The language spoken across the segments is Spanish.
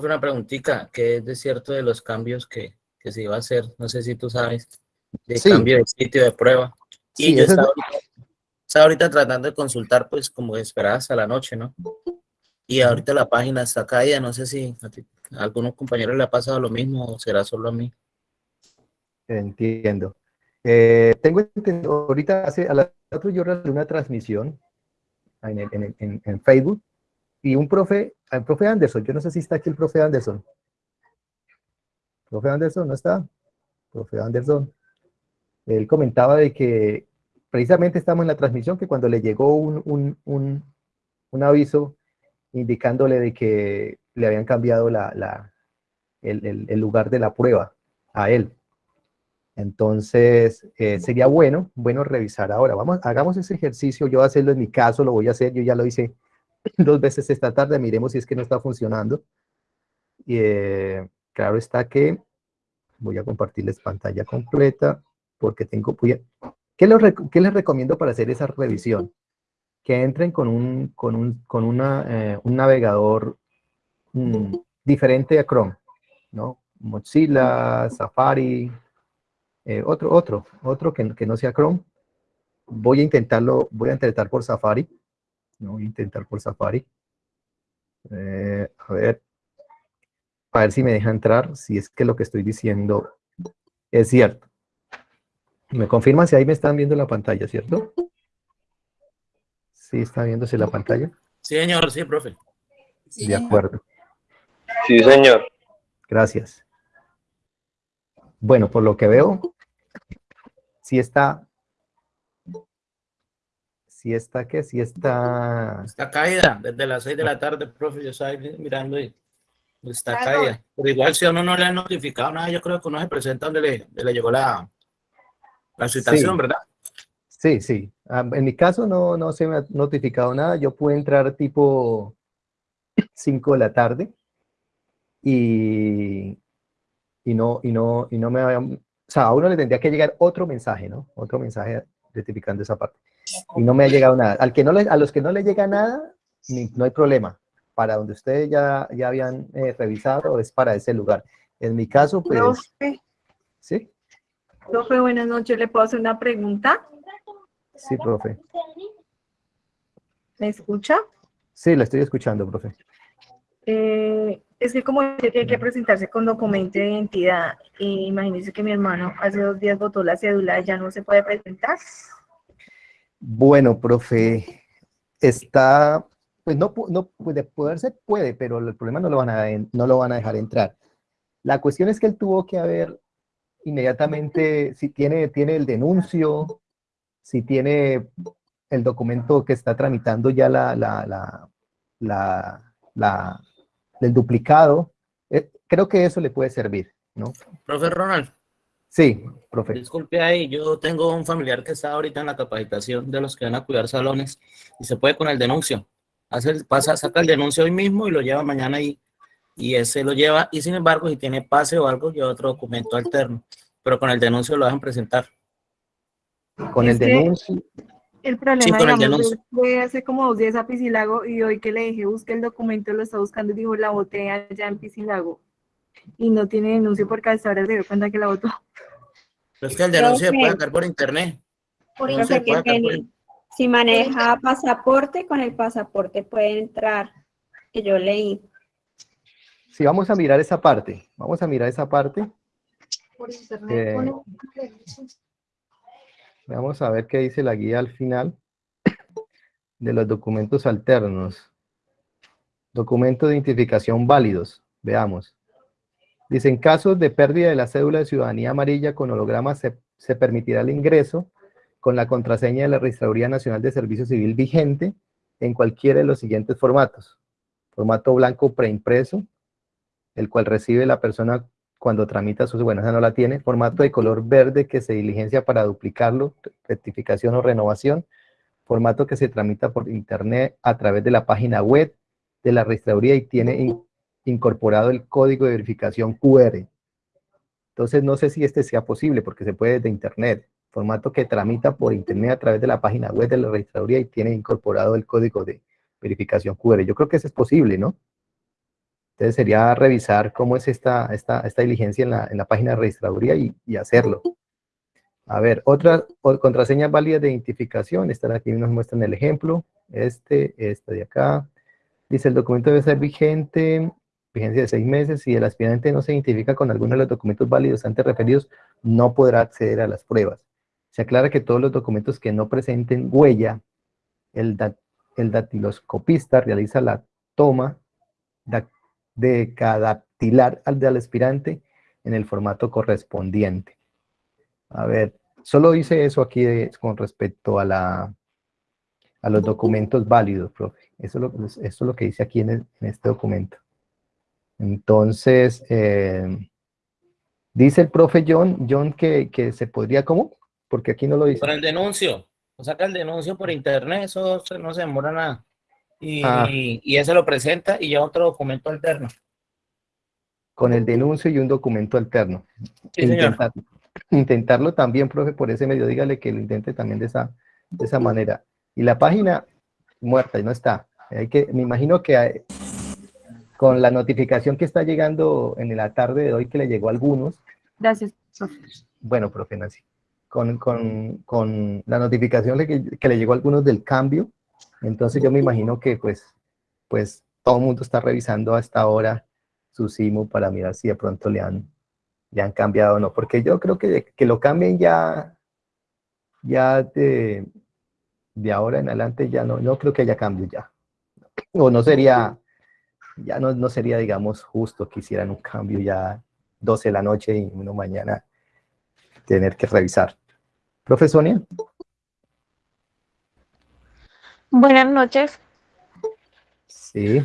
Una preguntita, ¿qué es de cierto de los cambios que, que se iba a hacer? No sé si tú sabes, de cambio de sitio de prueba. Y yo estaba, ahorita, tratando de consultar, pues, como esperas a la noche, ¿no? Y ahorita la página está caída, no sé si a, algunos compañeros le ha pasado lo mismo o será solo a mí. Entiendo. Eh, tengo entendido, ahorita hace, a las 4 yo realicé una transmisión en, Facebook y un profe, el profe Anderson, yo no sé si está aquí el profe Anderson. ¿Profe Anderson no está? Profe Anderson. Él comentaba de que precisamente estamos en la transmisión que cuando le llegó un, un, aviso indicándole de que le habían cambiado la, el, el, lugar de la prueba a él. Entonces, eh, sería bueno, bueno revisar ahora. Vamos, hagamos ese ejercicio. Yo voy a hacerlo en mi caso, lo voy a hacer. Yo ya lo hice dos veces esta tarde. Miremos si es que no está funcionando. Y eh, claro está que voy a compartirles pantalla completa porque tengo... ¿qué, les recomiendo para hacer esa revisión? Que entren con un, con un, con una, eh, un navegador mm, diferente a Chrome, ¿no? Mozilla, Safari, eh, otro, otro, otro que, que, no sea Chrome. Voy a intentarlo, voy a intentar por Safari. No voy a intentar por Safari. Eh, a ver, a ver si me deja entrar, si es que lo que estoy diciendo es cierto. Me confirma si ahí me están viendo la pantalla, ¿cierto? ¿Sí está viéndose la pantalla? Sí, señor, sí, profe. De acuerdo. Sí, señor. Gracias. Bueno, por lo que veo, sí está... Sí está, ¿qué? Sí está... Está caída desde las 6 de la tarde, profe, yo estaba mirando y está caída. Pero igual si a uno no le ha notificado nada, yo creo que uno se presenta donde le, le llegó la, la situación, ¿verdad? Sí, sí. Ah, en mi caso no, no se me ha notificado nada. Yo pude entrar tipo 5 de la tarde y, y no, y no, y no me o sea, a uno le tendría que llegar otro mensaje, ¿no? Otro mensaje rectificando esa parte. Y no me ha llegado nada. Al que no le, a los que no le llega nada, no hay problema. Para donde ustedes ya, ya habían eh, revisado, es para ese lugar. En mi caso, pues... ¿Sí? Profe, buenas noches. ¿Le puedo hacer una pregunta? Sí, profe. ¿Me escucha? Sí, la estoy escuchando, profe. Eh, es que como tiene que presentarse con documento de identidad, y imagínese que mi hermano hace dos días votó la cédula, ¿ya no se puede presentar? Bueno, profe, está, pues no, no puede poderse, puede, pero el problema no lo, van a, no lo van a dejar entrar. La cuestión es que él tuvo que haber inmediatamente, si tiene, tiene el denuncio, si tiene el documento que está tramitando ya la, la, la, el duplicado, eh, creo que eso le puede servir, ¿no? Profe Ronald. Sí, profe. Disculpe ahí, yo tengo un familiar que está ahorita en la capacitación de los que van a cuidar salones y se puede con el denuncio. Hace, pasa, saca el denuncio hoy mismo y lo lleva mañana y y ese lo lleva, y sin embargo, si tiene pase o algo, lleva otro documento alterno, pero con el denuncio lo dejan presentar. Con el denuncio. El problema, sí, digamos, fue hace como dos días a Piscilago y hoy que le dije, busque el documento, lo está buscando y dijo, la boté allá en Piscilago. Y no tiene denuncio porque hasta ahora se dio cuenta que la votó. Pero es que el denuncio se puede sacar por internet. Por Si maneja pasaporte, con el pasaporte puede entrar, que yo leí. Sí, vamos a mirar esa parte. Vamos a mirar esa parte. Eh, vamos a ver qué dice la guía al final de los documentos alternos. Documentos de identificación válidos. Veamos. Dice, en casos de pérdida de la cédula de ciudadanía amarilla con holograma se, permitirá el ingreso con la contraseña de la Registraduría Nacional de Servicio Civil vigente en cualquiera de los siguientes formatos. Formato blanco preimpreso, el cual recibe la persona cuando tramita su, bueno, esa no la tiene, formato de color verde que se diligencia para duplicarlo, rectificación o renovación, formato que se tramita por internet a través de la página web de la registraduría y tiene incorporado el código de verificación QR. Entonces no sé si este sea posible porque se puede desde internet, formato que tramita por internet a través de la página web de la registraduría y tiene incorporado el código de verificación QR. Yo creo que eso es posible, ¿no? Entonces sería revisar cómo es esta, esta, diligencia en la, en la página de registraduría y, y hacerlo. A ver, otras contraseñas válidas de identificación, están aquí, nos muestran el ejemplo, este, este de acá. Dice, el documento debe ser vigente, vigencia de seis meses, si el aspirante no se identifica con alguno de los documentos válidos antes referidos, no podrá acceder a las pruebas. Se aclara que todos los documentos que no presenten huella, el, datiloscopista realiza la toma de cada dactilar al del aspirante en el formato correspondiente. A ver, solo dice eso aquí con respecto a, la, a los documentos válidos, profe. Eso es lo, eso es lo que dice aquí en, este documento. Entonces, eh, dice el profe John, John que, que, se podría, ¿cómo? Porque aquí no lo dice. Por el denuncio. O saca el denuncio por internet, eso no se demora nada. Y, ah. y ese lo presenta y ya otro documento alterno. Con el denuncio y un documento alterno. Sí, señor intentarlo también, profe, por ese medio, dígale que lo intente también de esa, de esa manera. Y la página muerta, y no está. Hay que, me imagino que con la notificación que está llegando en la tarde de hoy, que le llegó a algunos. Gracias, profe. Bueno, profe Nancy. Con, con, con la notificación que, que, le llegó a algunos del cambio, entonces yo me imagino que pues, pues todo el mundo está revisando hasta ahora su SIMU para mirar si de pronto le han, le han cambiado o no, porque yo creo que, que lo cambien ya, ya de, de ahora en adelante ya no, no creo que haya cambio ya. O no sería, ya no, no sería, digamos, justo que hicieran un cambio ya 12 de la noche y uno mañana tener que revisar. Profe Sonia. Buenas noches. Sí.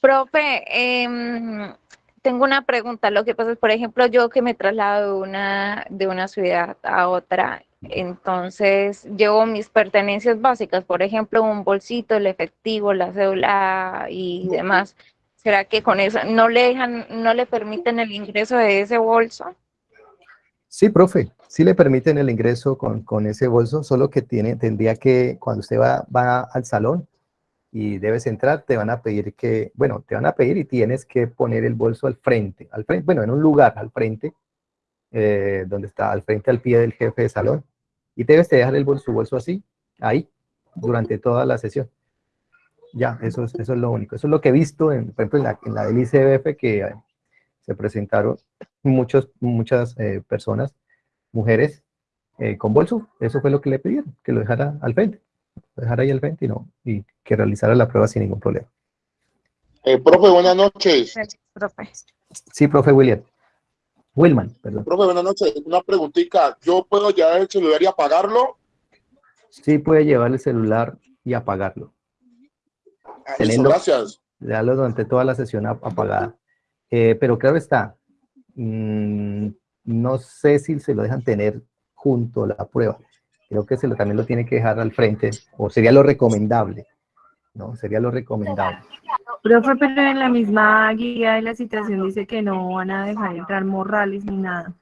Profe, eh, tengo una pregunta. Lo que pasa es, por ejemplo, yo que me traslado de una, de una ciudad a otra, entonces llevo mis pertenencias básicas, por ejemplo, un bolsito, el efectivo, la cédula y demás. ¿Será que con eso no le dejan, no le permiten el ingreso de ese bolso? Sí, profe, sí le permiten el ingreso con, con ese bolso, solo que tiene, tendría que, cuando usted va, va al salón, y debes entrar, te van a pedir que, bueno, te van a pedir y tienes que poner el bolso al frente, al frente, bueno, en un lugar al frente, eh, donde está al frente al pie del jefe de salón, y debes dejar el bolso, su bolso así, ahí, durante toda la sesión. Ya, eso es, eso es lo único. Eso es lo que he visto, en, por ejemplo, en la, en la del ICBF, que eh, se presentaron muchos, muchas eh, personas, mujeres, con bolso. Eso fue lo que le pidieron, que lo dejara al frente dejar ahí el 20 y, no, y que realizara la prueba sin ningún problema. Eh, profe, buenas noches. Sí, profe William. Wilman, perdón. Profe, buenas noches. Una preguntita. ¿Yo puedo llevar el celular y apagarlo? Sí, puede llevar el celular y apagarlo. Ah, Teniendo, gracias. Dejarlo durante toda la sesión apagada. Eh, pero claro está, mmm, no sé si se lo dejan tener junto a la prueba creo que se lo, también lo tiene que dejar al frente, o sería lo recomendable, ¿no? Sería lo recomendable. Profe, pero en la misma guía de la citación dice que no van a dejar entrar morrales ni nada.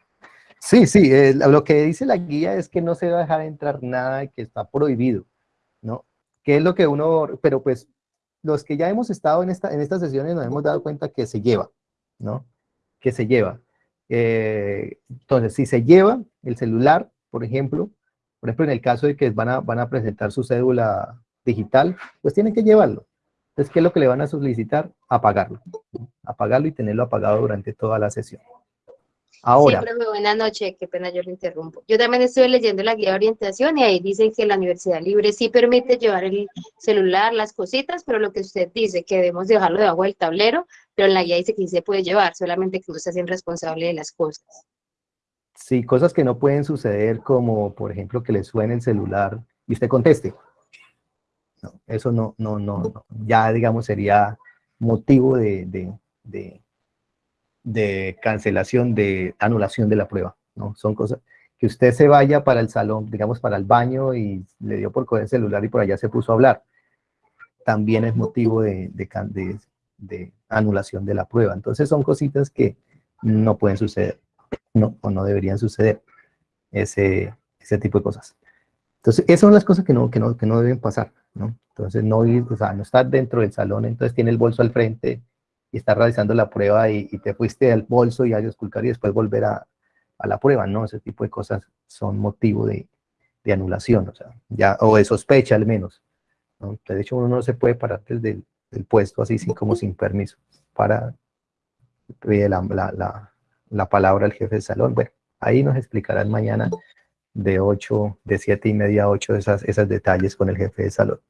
Sí, sí, eh, lo que dice la guía es que no se va a dejar entrar nada que está prohibido, ¿no? Que es lo que uno, pero pues los que ya hemos estado en, esta, en estas sesiones nos hemos dado cuenta que se lleva, ¿no? Que se lleva. Eh, entonces, si se lleva el celular, por ejemplo, por ejemplo, en el caso de que van a, presentar su cédula digital, pues tienen que llevarlo. Entonces, ¿qué es lo que le van a solicitar? Apagarlo. Apagarlo y tenerlo apagado durante toda la sesión. Ahora. Sí, profe, buenas noches, qué pena yo lo interrumpo. Yo también estoy leyendo la guía de orientación y ahí dicen que la Universidad Libre sí permite llevar el celular, las cositas, pero lo que usted dice, que debemos dejarlo debajo del tablero, pero en la guía dice que sí se puede llevar, solamente que usted sea responsable de las cosas. Sí, cosas que no pueden suceder como, por ejemplo, que le suene el celular y usted conteste. No, eso no, no, no, ya digamos sería motivo de, de, de, cancelación, de anulación de la prueba, ¿no? Son cosas que usted se vaya para el salón, digamos para el baño y le dio por coger el celular y por allá se puso a hablar. También es motivo de, de, de anulación de la prueba. Entonces son cositas que no pueden suceder no, o no deberían suceder ese, ese tipo de cosas. Entonces, esas son las cosas que no, que no, que no deben pasar, ¿no? Entonces, no ir, o sea, no estar dentro del salón, entonces tiene el bolso al frente y estás realizando la prueba y, te fuiste al bolso y a esculcar y después volver a, a, la prueba, ¿no? Ese tipo de cosas son motivo de, de anulación, o sea, ya, o de sospecha al menos. ¿no? De hecho, uno no se puede parar desde el, puesto así, sin, como sin permiso, para pedir la, la, la, palabra al jefe de salón. Bueno, ahí nos explicarán mañana de 8, de 7 y media a 8 esas, esos detalles con el jefe de salón.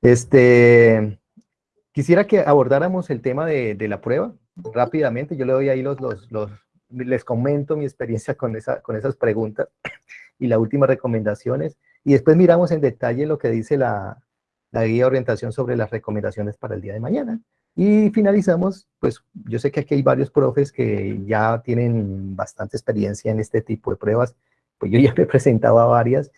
Este, quisiera que abordáramos el tema de, de, la prueba rápidamente. Yo le doy ahí los, los, los, les comento mi experiencia con, esa, con esas preguntas y las últimas recomendaciones. Y después miramos en detalle lo que dice la, la guía de orientación sobre las recomendaciones para el día de mañana. Y finalizamos, pues yo sé que aquí hay varios profes que ya tienen bastante experiencia en este tipo de pruebas, pues yo ya me he presentado a varias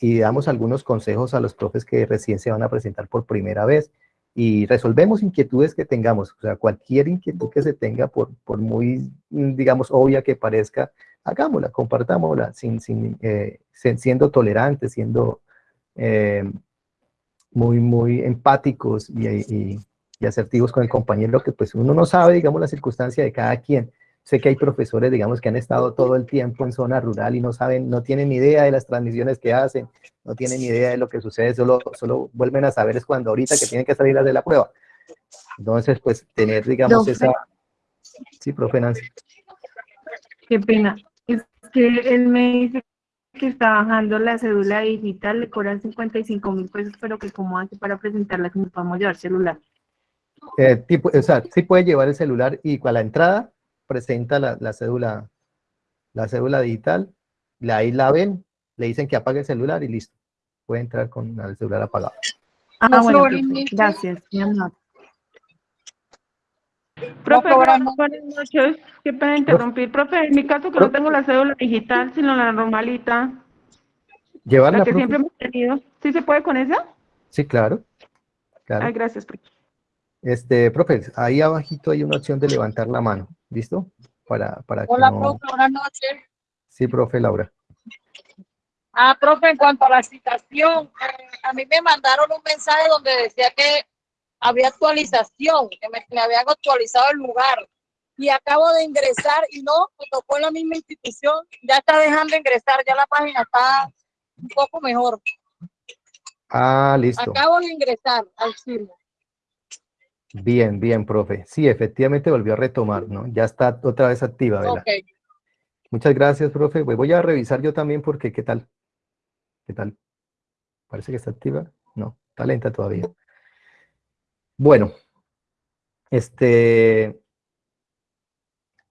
y damos algunos consejos a los profes que recién se van a presentar por primera vez y resolvemos inquietudes que tengamos, o sea, cualquier inquietud que se tenga, por, por muy, digamos, obvia que parezca, hagámosla, compartámosla, sin, sin, eh, siendo tolerantes, siendo eh, muy, muy empáticos y, y, asertivos con el compañero, que pues uno no sabe, digamos, la circunstancia de cada quien. Sé que hay profesores, digamos, que han estado todo el tiempo en zona rural y no saben, no tienen ni idea de las transmisiones que hacen, no tienen ni idea de lo que sucede, solo, solo vuelven a saber es cuando ahorita que tienen que salir a de la prueba. Entonces, pues, tener, digamos, esa... Sí, profe Nancy. Qué pena que él me dice que está bajando la cédula digital, le cobran 55 mil pesos, pero que cómo hace para presentarla que nos podemos llevar celular. Eh, tipo, o sea, sí puede llevar el celular y a la entrada presenta la, la, cédula la cédula digital, ahí la ven, le dicen que apague el celular y listo. Puede entrar con el celular apagado. Ah, bueno, gracias. Profe, buenas noches. Qué pena interrumpir. Profe, en mi caso que no tengo la cédula digital, sino la normalita. Llevarla, la que siempre hemos tenido. ¿Sí se puede con esa? Sí, claro. claro. Ay, gracias, profe. Este, profe, ahí abajito hay una opción de levantar la mano. ¿Listo? Para, para Hola, profe, buenas noches. Sí, profe Laura. Ah, profe, en cuanto a la citación, eh, a mí me mandaron un mensaje donde decía que había actualización, que me, habían actualizado el lugar. Y acabo de ingresar y no, me tocó en la misma institución, ya está dejando ingresar, ya la página está un poco mejor. Ah, listo. Acabo de ingresar al firmo. Bien, bien, profe. Sí, efectivamente volvió a retomar, ¿no? Ya está otra vez activa, ¿verdad? Okay. Muchas gracias, profe. Voy a revisar yo también porque, ¿qué tal? ¿Qué tal? Parece que está activa. No, está lenta todavía. Bueno, este,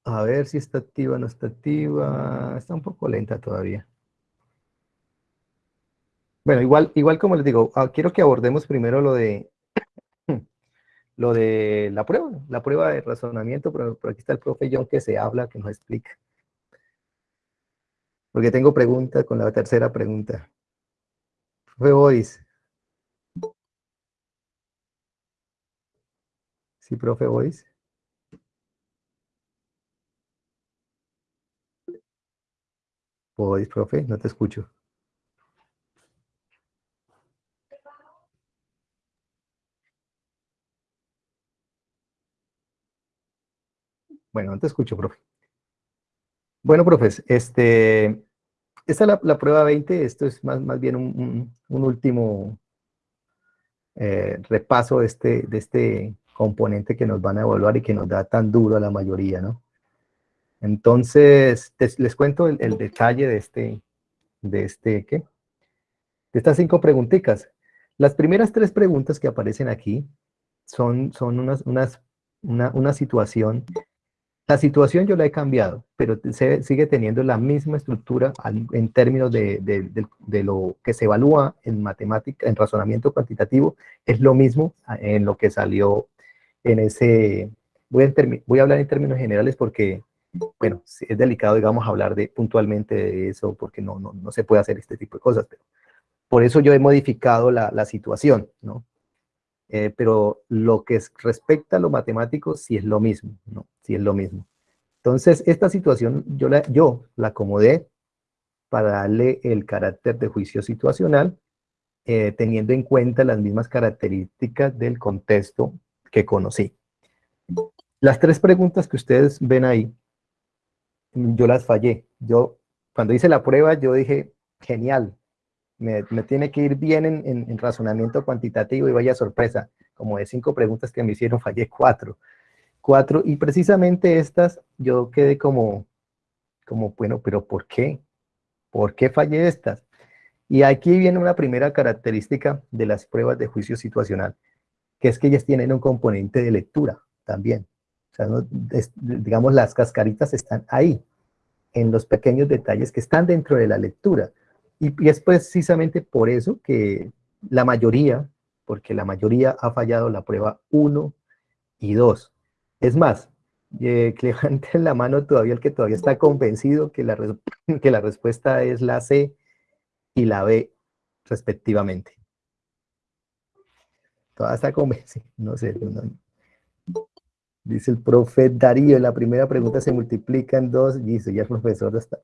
a ver si está activa o no está activa. Está un poco lenta todavía. Bueno, igual, igual como les digo, ah, quiero que abordemos primero lo de lo de la prueba, la prueba de razonamiento, pero, aquí está el profe John que se habla, que nos explica. Porque tengo preguntas con la tercera pregunta. Profe Boris, Sí, profe Boris. Boris, profe, no te escucho. Bueno, no te escucho, profe. Bueno, profes, este, esta es la, prueba 20, esto es más, más bien un, último eh, repaso de este, de este componente que nos van a evaluar y que nos da tan duro a la mayoría, ¿no? Entonces, les cuento el, detalle de este, de este, ¿qué? De estas cinco preguntitas. Las primeras tres preguntas que aparecen aquí son, son unas, unas, una, una situación. La situación yo la he cambiado, pero se, sigue teniendo la misma estructura en términos de, lo que se evalúa en matemática, en razonamiento cuantitativo, es lo mismo en lo que salió en ese, voy a, hablar en términos generales porque, bueno, es delicado, digamos, hablar de, puntualmente de eso porque no, no, no se puede hacer este tipo de cosas, pero por eso yo he modificado la situación, ¿no? Eh, pero lo que es, respecta a lo matemático sí es lo mismo, ¿no? Sí es lo mismo. Entonces, esta situación yo la, yo la acomodé para darle el carácter de juicio situacional, eh, teniendo en cuenta las mismas características del contexto que conocí. Las tres preguntas que ustedes ven ahí, yo las fallé. Yo, cuando hice la prueba, yo dije, genial, me, tiene que ir bien en, en, razonamiento cuantitativo y vaya sorpresa. Como de cinco preguntas que me hicieron, fallé cuatro. Cuatro, y precisamente estas, yo quedé como, como, bueno, pero ¿por qué? ¿Por qué fallé estas? Y aquí viene una primera característica de las pruebas de juicio situacional, que es que ellas tienen un componente de lectura también. O sea, digamos, las cascaritas están ahí, en los pequeños detalles que están dentro de la lectura. Y, es precisamente por eso que la mayoría, porque la mayoría ha fallado la prueba 1 y 2. Es más, eh, que levante la mano todavía el que todavía está convencido que la, que la respuesta es la C y la B respectivamente. Todavía está convencido, no sé. Dice el profe Darío, la primera pregunta se multiplica en dos, dice, ya el profesor está,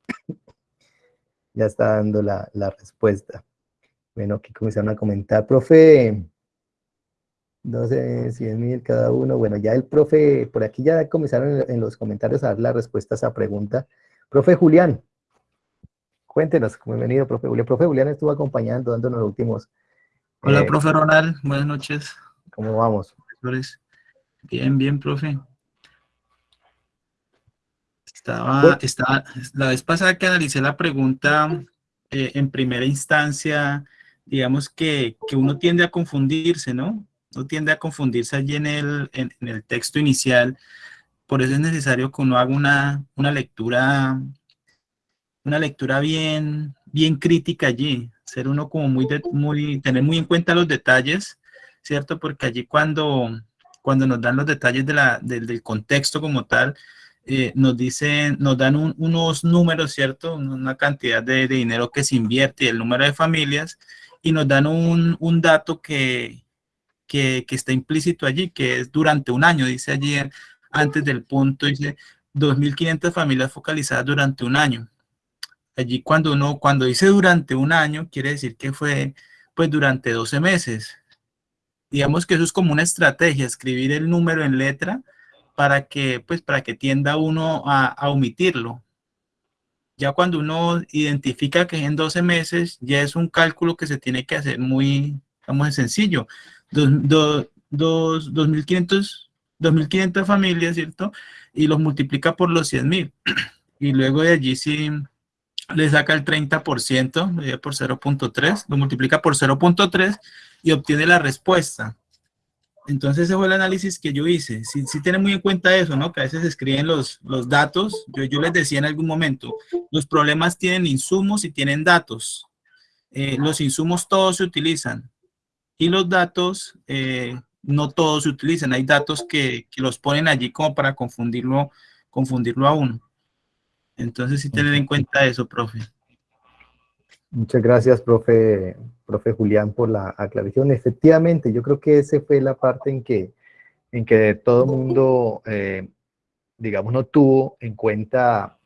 ya está dando la, la respuesta. Bueno, aquí comenzaron a comentar, profe, 12, 100 mil cada uno. Bueno, ya el profe, por aquí ya comenzaron en los comentarios a dar la respuesta a esa pregunta. Profe Julián, cuéntenos, bienvenido, profe Julián. Profe Julián estuvo acompañando, dándonos los últimos. Hola, eh, profe Ronald, buenas noches. ¿Cómo vamos? Bien, bien, profe. Estaba, estaba, la vez pasada que analicé la pregunta eh, en primera instancia, digamos que, que uno tiende a confundirse, ¿no? no tiende a confundirse allí en el, en, el texto inicial. Por eso es necesario que uno haga una, una lectura, una lectura bien, bien crítica allí. Ser uno como muy, muy, tener muy en cuenta los detalles, ¿cierto? Porque allí cuando, cuando nos dan los detalles de la, del contexto como tal, eh, nos dicen, nos dan unos números, ¿cierto? Una cantidad de, de, dinero que se invierte y el número de familias, y nos dan un, un dato que, que, está implícito allí, que es durante un año, dice allí antes del punto, dice 2.500 familias focalizadas durante un año. Allí cuando uno, cuando dice durante un año, quiere decir que fue pues durante 12 meses. Digamos que eso es como una estrategia, escribir el número en letra para que, pues, para que tienda uno a, omitirlo. Ya cuando uno identifica que en 12 meses, ya es un cálculo que se tiene que hacer muy, muy sencillo. 2.500 familias, ¿cierto? Y los multiplica por los 100.000. Y luego de allí sí le saca el 30%, por 0.3, lo multiplica por 0.3 y obtiene la respuesta. Entonces ese fue el análisis que yo hice. Si sí, tienen muy en cuenta eso, ¿no? Que a veces escriben los, los datos. Yo, yo les decía en algún momento, los problemas tienen insumos y tienen datos. Eh, los insumos todos se utilizan. Y los datos, eh, no todos se utilizan. Hay datos que, que, los ponen allí como para confundirlo, confundirlo a uno. Entonces, sí tener en cuenta eso, profe. Muchas gracias, profe, profe Julián, por la aclaración. Efectivamente, yo creo que esa fue la parte en que, en que todo el mundo, eh, digamos, no tuvo en cuenta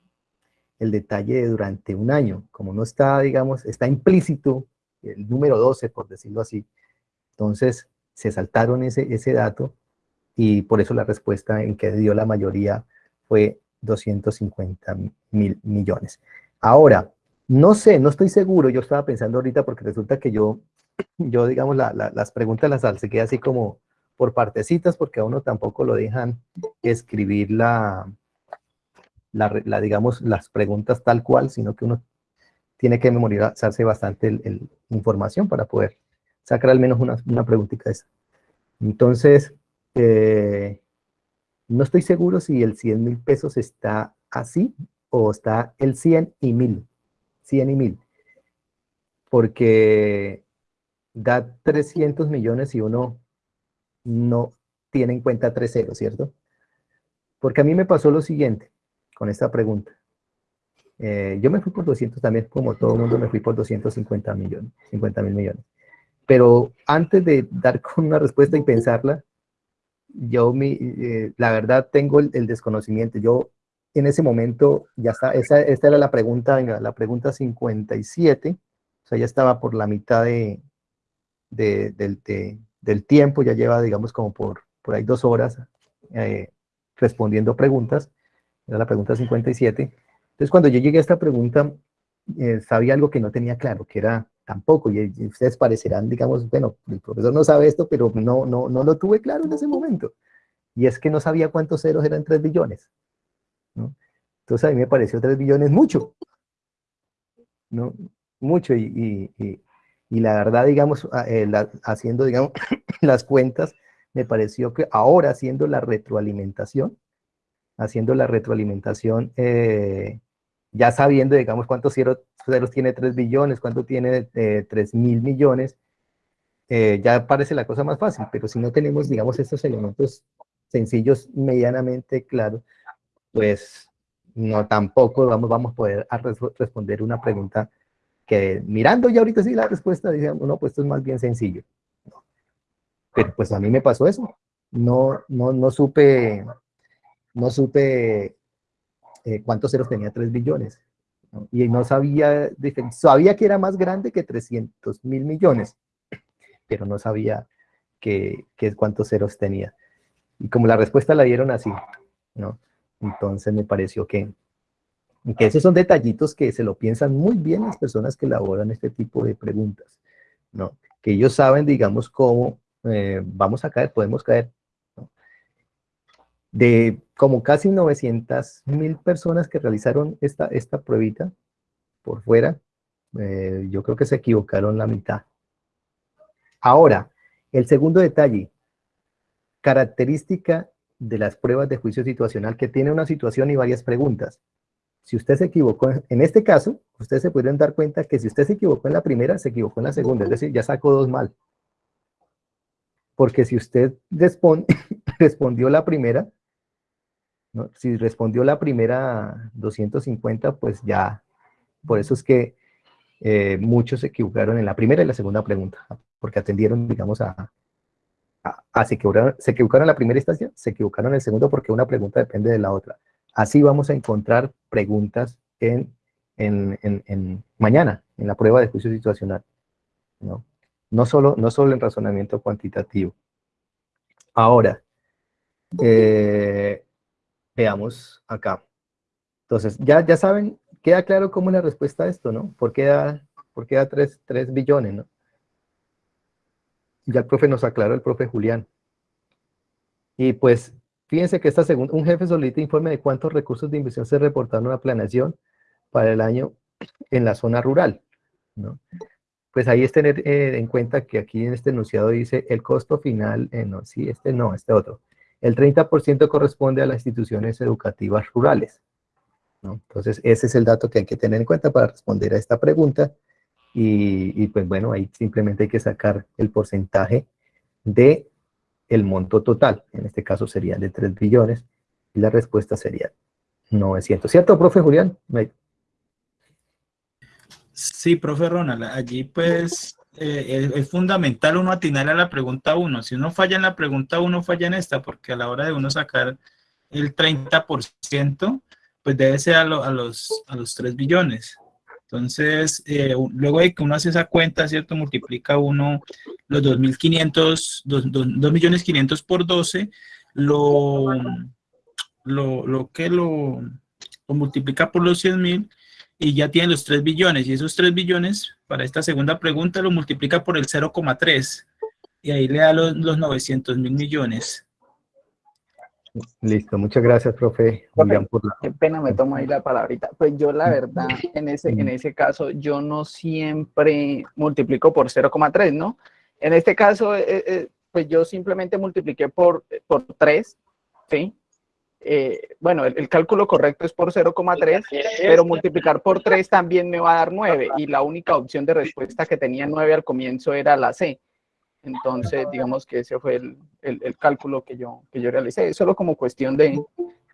el detalle durante un año. Como no está, digamos, está implícito el número 12, por decirlo así, entonces, se saltaron ese, ese dato y por eso la respuesta en que dio la mayoría fue 250 mil millones. Ahora, no sé, no estoy seguro, yo estaba pensando ahorita porque resulta que yo, yo digamos, las preguntas las queda así como por partecitas porque a uno tampoco lo dejan escribir la, la, digamos, las preguntas tal cual, sino que uno tiene que memorizarse bastante la información para poder sacar al menos una, una preguntita esa. Entonces, eh, no estoy seguro si el 100 mil pesos está así o está el 100 y 1000. 100 y 1000. Porque da 300 millones y uno no tiene en cuenta 3 ceros, ¿cierto? Porque a mí me pasó lo siguiente con esta pregunta. Eh, yo me fui por 200 también, como todo el mundo me fui por 250 millones, 50 mil millones. Pero antes de dar con una respuesta y pensarla, yo mi, eh, la verdad tengo el, desconocimiento. Yo en ese momento ya está, esta era la pregunta, venga, la pregunta 57, o sea, ya estaba por la mitad de, del tiempo, ya lleva, digamos, como por, por ahí dos horas eh, respondiendo preguntas, era la pregunta 57. Entonces, cuando yo llegué a esta pregunta, eh, sabía algo que no tenía claro, que era tampoco, y, ustedes parecerán, digamos, bueno, el profesor no sabe esto, pero no, no, no lo tuve claro en ese momento. Y es que no sabía cuántos ceros eran 3 billones. ¿No? Entonces a mí me pareció 3 billones mucho. ¿no? Mucho, y, y, la verdad, digamos, eh, haciendo, digamos, las cuentas, me pareció que ahora haciendo la retroalimentación, haciendo la retroalimentación, eh, ya sabiendo, digamos, cuántos ceros, tiene 3 billones, cuánto tiene eh, 3 mil millones, eh, ya parece la cosa más fácil, pero si no tenemos, digamos, estos elementos sencillos, medianamente claros, pues no tampoco vamos, vamos a poder responder una pregunta que mirando ya ahorita sí la respuesta, dice, no, pues esto es más bien sencillo. Pero pues a mí me pasó eso. No, no, no supe, no supe eh, cuántos ceros tenía 3 billones. Y no sabía, sabía que era más grande que 300 mil millones, pero no sabía que, que, cuántos ceros tenía. Y como la respuesta la dieron así, ¿no? Entonces me pareció que, esos son detallitos que se lo piensan muy bien las personas que elaboran este tipo de preguntas, ¿no? Que ellos saben, digamos, cómo eh, vamos a caer, podemos caer, de como casi 900 mil personas que realizaron esta, esta pruebita por fuera, eh, yo creo que se equivocaron la mitad. Ahora, el segundo detalle, característica de las pruebas de juicio situacional que tiene una situación y varias preguntas. Si usted se equivocó, en este caso, ustedes se pueden dar cuenta que si usted se equivocó en la primera, se equivocó en la segunda, es decir, ya sacó dos mal. Porque si usted respondió la primera, si respondió la primera 250, pues ya, por eso es que eh, muchos se equivocaron en la primera y la segunda pregunta, porque atendieron, digamos, a, a, se, equivocaron, se equivocaron en la primera instancia, se equivocaron en el segundo porque una pregunta depende de la otra. Así vamos a encontrar preguntas en, en, en, mañana, en la prueba de juicio situacional. ¿no? No, solo, no solo en razonamiento cuantitativo. Ahora, eh, Veamos acá. Entonces, ya, ya saben, queda claro cómo es la respuesta a esto, ¿no? ¿Por qué da, por da 3, billones, no? Ya el profe nos aclaró, el profe Julián. Y pues, fíjense que esta segunda, un jefe solicita informe de cuántos recursos de inversión se reportaron a la planeación para el año en la zona rural, ¿no? Pues ahí es tener eh, en cuenta que aquí en este enunciado dice el costo final, eh, no, sí, este no, este otro. El 30% corresponde a las instituciones educativas rurales. Entonces, ese es el dato que hay que tener en cuenta para responder a esta pregunta. Y, pues bueno, ahí simplemente hay que sacar el porcentaje de el monto total. En este caso sería de 3 billones. Y la respuesta sería 900. ¿Cierto, profe Julián? Sí, profe Ronald. Allí pues eh, es, fundamental uno atinar a la pregunta 1. Si uno falla en la pregunta 1, falla en esta, porque a la hora de uno sacar el 30%, pues debe ser a, los, a los 3 billones. Entonces, eh, luego de que uno hace esa cuenta, ¿cierto? Multiplica uno los 2.500, 2.500 por 12, lo, lo, lo que lo, lo multiplica por los 100.000 y ya tiene los 3 billones. Y esos 3 billones, para esta segunda pregunta, lo multiplica por el 0,3. Y ahí le da los, los 900 mil millones. Listo, muchas gracias, profe. Qué pena me tomo ahí la palabrita. Pues yo la verdad, en ese, en ese caso, yo no siempre multiplico por 0,3, ¿no? En este caso, eh, eh, pues yo simplemente multipliqué por, por 3, ¿sí? Eh, bueno, el, cálculo correcto es por 0,3, pero multiplicar por 3 también me va a dar 9 y la única opción de respuesta que tenía 9 al comienzo era la C. Entonces, digamos que ese fue el, el, cálculo que yo, que yo realicé, solo como cuestión de,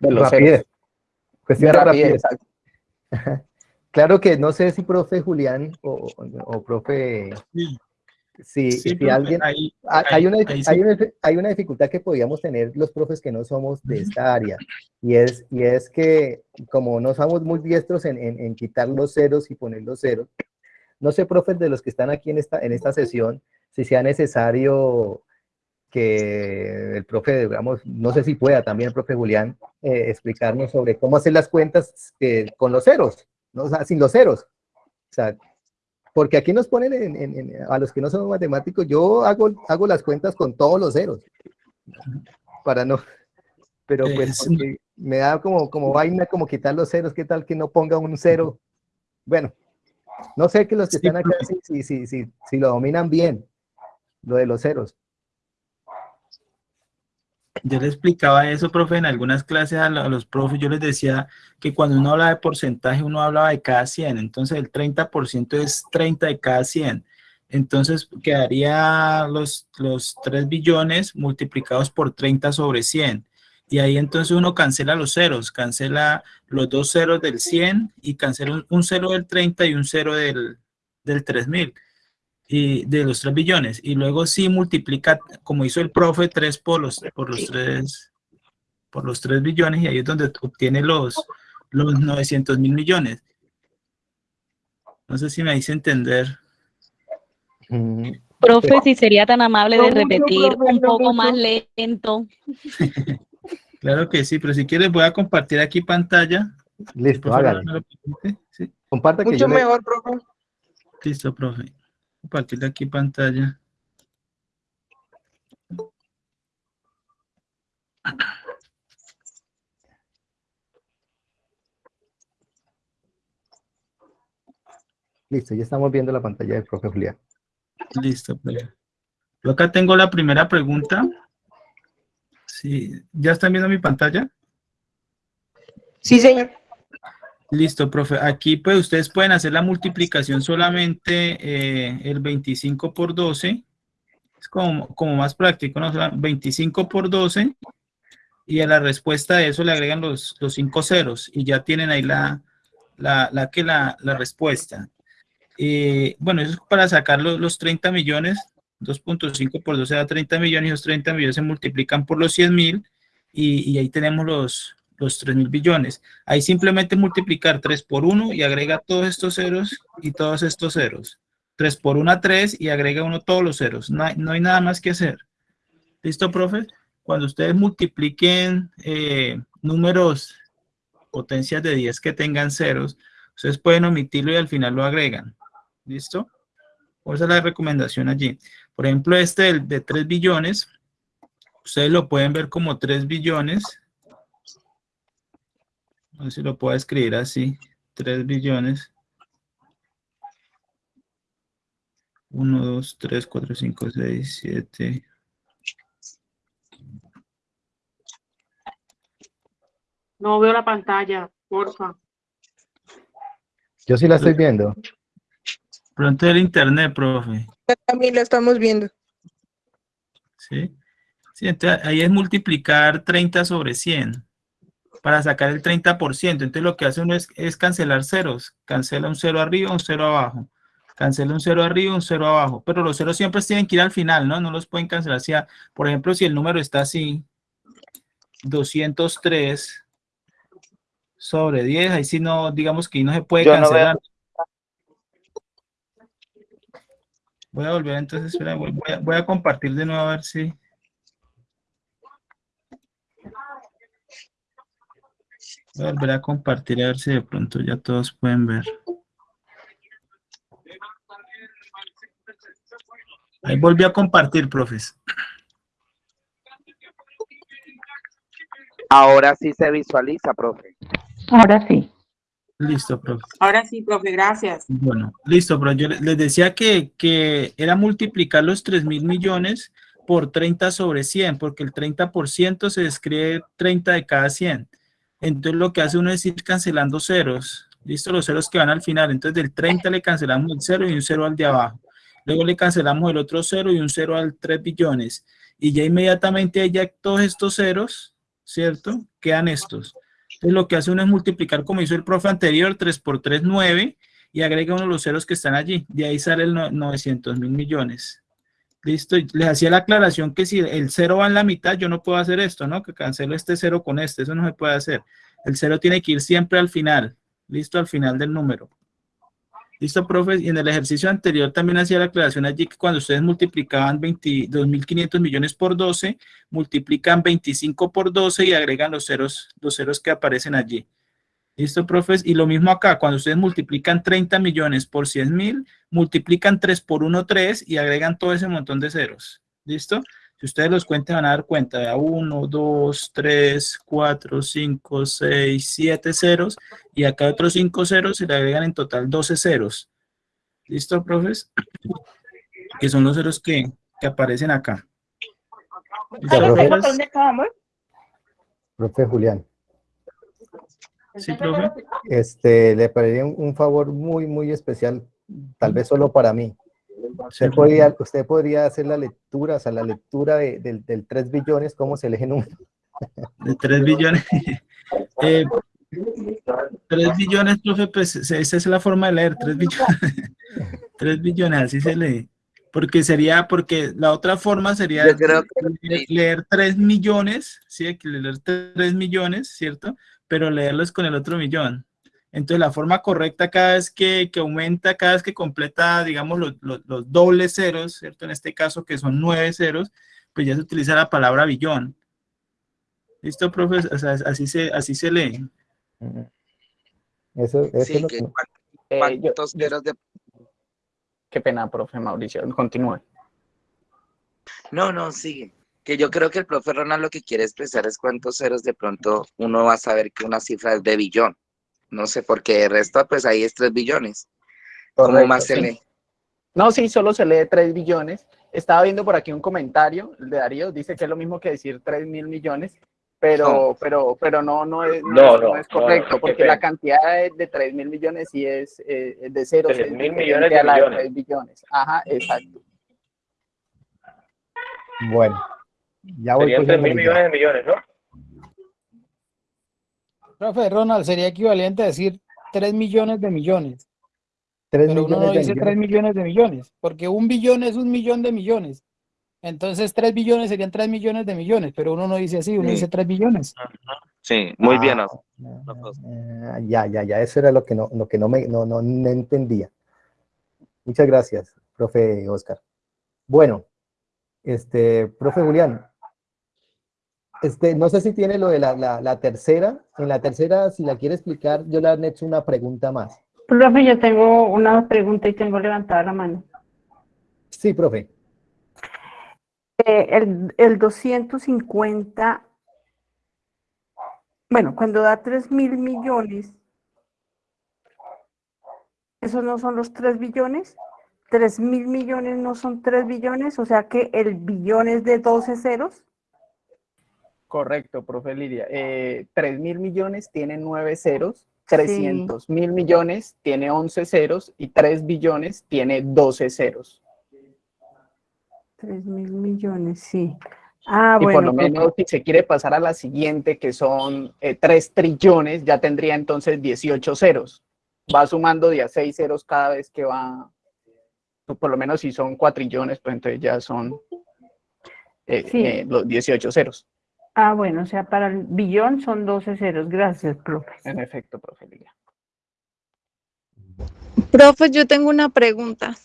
de los rapidez. Cuestión de, rapidez. Claro que no sé si profe Julián o, o profe Sí, si alguien, hay, una, hay, una, dificultad que podríamos tener los profes que no somos de esta área, y es, y es que como no somos muy diestros en, en, quitar los ceros y poner los ceros, no sé, profes, de los que están aquí en esta, en esta sesión, si sea necesario que el profe, digamos, no sé si pueda también el profe Julián eh, explicarnos sobre cómo hacer las cuentas eh, con los ceros, ¿no? o sea, sin los ceros. O sea, porque aquí nos ponen en, a los que no somos matemáticos, yo hago, hago las cuentas con todos los ceros, para no, pero pues me da como, como vaina como quitar los ceros, qué tal que no ponga un cero. Bueno, no sé que los que están acá si, si, si, si lo dominan bien, lo de los ceros. Yo le explicaba eso, profe, en algunas clases a, los profes, yo les decía que cuando uno habla de porcentaje, uno hablaba de cada 100, entonces el 30% es 30 de cada 100. Entonces quedaría los, los 3 billones multiplicados por 30 sobre 100. Y ahí entonces uno cancela los ceros, cancela los dos ceros del 100 y cancela un, cero del 30 y un cero del, del 3000 y de los 3 billones. Y luego sí multiplica, como hizo el profe, 3 por los, por los 3 por los 3 billones y ahí es donde obtiene los, los 900 mil millones. No sé si me hice entender. Profe, si sería tan amable de repetir un poco más lento. claro que sí, pero si quieres voy a compartir aquí pantalla. Listo, hágale. ¿Sí? Comparta Mucho mejor, profe. Listo, profe compartir aquí pantalla. Listo, ya estamos viendo la pantalla del profe Julián. Listo, pues. Yo acá tengo la primera pregunta. Sí, ¿ya están viendo mi pantalla? Sí, señor. Listo, profe. Aquí pues ustedes pueden hacer la multiplicación solamente eh, el 25 por 12. Es como, como más práctico, ¿no? 25 por 12 y a la respuesta de eso le agregan los, los cinco ceros y ya tienen ahí la, la, que la, respuesta. Eh, bueno, eso es para sacar los, los 30 millones. 2.5 por 12 da 30 millones y los 30 millones se multiplican por los 100 mil y, y ahí tenemos los, los 3 mil billones. Ahí simplemente multiplicar 3 por 1 y agrega todos estos ceros y todos estos ceros. 3 por 1 3 y agrega uno todos los ceros. No hay, no hay nada más que hacer. ¿Listo, profe? Cuando ustedes multipliquen eh, números, potencias de 10 que tengan ceros, ustedes pueden omitirlo y al final lo agregan. ¿Listo? Esa es la recomendación allí. Por ejemplo, este de 3 billones, ustedes lo pueden ver como 3 billones a ver si lo puedo escribir así. 3 billones. 1, 2, 3, 4, 5, 6, 7. No veo la pantalla, porfa. Yo sí la estoy viendo. Pronto el internet, profe. También la estamos viendo. ¿Sí? Sí, entonces ahí es multiplicar 30 sobre 100 para sacar el 30%. Entonces lo que hace uno es, cancelar ceros. Cancela un cero arriba, un cero abajo. Cancela un cero arriba, un cero abajo. Pero los ceros siempre tienen que ir al final, ¿no? No los pueden cancelar. Si, por ejemplo, si el número está así, 203 sobre 10, ahí sí no, digamos que no se puede cancelar. voy a volver entonces, espera, voy, voy a compartir de nuevo a ver si... Voy a volver a compartir a ver si de pronto ya todos pueden ver. Ahí volví a compartir, profes. Ahora sí se visualiza, profe. Ahora sí. Listo, profe. Ahora sí, profe, gracias. Bueno, listo, pero yo les decía que, que era multiplicar los 3 mil millones por 30 sobre 100, porque el 30% se escribe 30 de cada 100. Entonces lo que hace uno es ir cancelando ceros. ¿Listo? Los ceros que van al final. Entonces del 30 le cancelamos el cero y un cero al de abajo. Luego le cancelamos el otro cero y un cero al 3 billones. Y ya inmediatamente ya todos estos ceros, ¿cierto? Quedan estos. Entonces lo que hace uno es multiplicar como hizo el profe anterior, 3 por 3, 9, y agrega uno de los ceros que están allí. De ahí sale el 900 mil millones. Listo, les hacía la aclaración que si el cero va en la mitad, yo no puedo hacer esto, ¿no? Que cancelo este cero con este, eso no se puede hacer. El cero tiene que ir siempre al final, listo, al final del número. ¿Listo, profe? Y en el ejercicio anterior también hacía la aclaración allí que cuando ustedes multiplicaban 22.500 millones por 12, multiplican 25 por 12 y agregan los ceros, los ceros que aparecen allí. ¿Listo, profes? Y lo mismo acá, cuando ustedes multiplican 30 millones por 100 mil, multiplican 3 por 1, 3 y agregan todo ese montón de ceros. ¿Listo? Si ustedes los cuentan, van a dar cuenta de 1, 2, 3, 4, 5, 6, 7 ceros. Y acá otros 5 ceros y le agregan en total 12 ceros. ¿Listo, profes? Que son los ceros que, que aparecen acá. Profe, profe Julián. Sí, profe. Este, le pediría un, un favor muy, muy especial, tal vez solo para mí. Usted podría, usted podría hacer la lectura, o sea, la lectura de, del, del 3 billones, ¿cómo se lee número? De 3 billones. eh, 3 billones, profe, pues esa es la forma de leer, 3 billones. 3 billones, así se lee. Porque sería, porque la otra forma sería creo que- leer, leer 3 millones, ¿sí? Hay que leer 3 millones, ¿cierto? Pero leerlos con el otro millón. Entonces, la forma correcta cada vez que, que aumenta, cada vez que completa, digamos, los, los, los dobles ceros, ¿cierto? En este caso, que son nueve ceros, pues ya se utiliza la palabra billón. ¿Listo, profe? O sea, así se, así se lee. Eso, eso Sí, es lo que Eh, yo- ¿Cuántos ceros de...? Qué pena, profe Mauricio, continúe. No, no, sigue. Que yo creo que el profe Ronald lo que quiere expresar es cuántos ceros de pronto uno va a saber que una cifra es de billón. No sé, porque el resto, pues ahí es 3 billones. ¿Cómo Correcto, más se sí. lee? No, sí, solo se lee 3 billones. Estaba viendo por aquí un comentario, el de Darío, dice que es lo mismo que decir 3 mil millones, pero, No. pero, pero no, no es, no, No, es- no no, es no, no, correcto, porque la cantidad de, de 3 mil millones sí es eh, de ceros. 3.000 es millones de millones. 3 billones. Ajá, exacto. Bueno, ya voy Serían 3 cogiendo mil millones de millones, ¿no? Profe, Ronald, sería equivalente a decir 3 millones de millones. Tres Pero uno no millones de dice 3 millones. millones de millones, porque un billón es un millón de millones. Entonces 3 billones serían 3 millones de millones, pero uno no dice así, uno Sí. dice 3 billones. Sí, muy bien. Ah, Oscar. Ah, ya, ya, ya, eso era lo que no, lo que no me no, no, no entendía. Muchas gracias, profe Oscar. Bueno, este, profe Julián, este, no sé si tiene lo de la, la, la tercera. En la tercera, si la quiere explicar, yo le han hecho una pregunta más. Profe, yo tengo una pregunta y tengo levantada la mano. Sí, profe. Eh, el, el 250, bueno, cuando da 3 mil millones, ¿esos no son los 3 billones? 3 mil millones no son 3 billones, o sea que el billón es de 12 ceros. Correcto, profe Lidia. Eh, 3 mil millones tiene 9 ceros, 300 mil millones tiene 11 ceros y 3 billones tiene 12 ceros. 3 mil millones, sí. Ah, y por bueno, lo profe. menos si se quiere pasar a la siguiente, que son eh, 3 trillones, ya tendría entonces 18 ceros. Va sumando de a 6 ceros cada vez que va, pues, por lo menos si son cuatrillones, pues entonces ya son eh, Sí. eh, los 18 ceros. Ah, bueno, o sea, para el billón son 12 ceros. Gracias, profe. En efecto, profe Lidia. Profe, yo tengo una pregunta.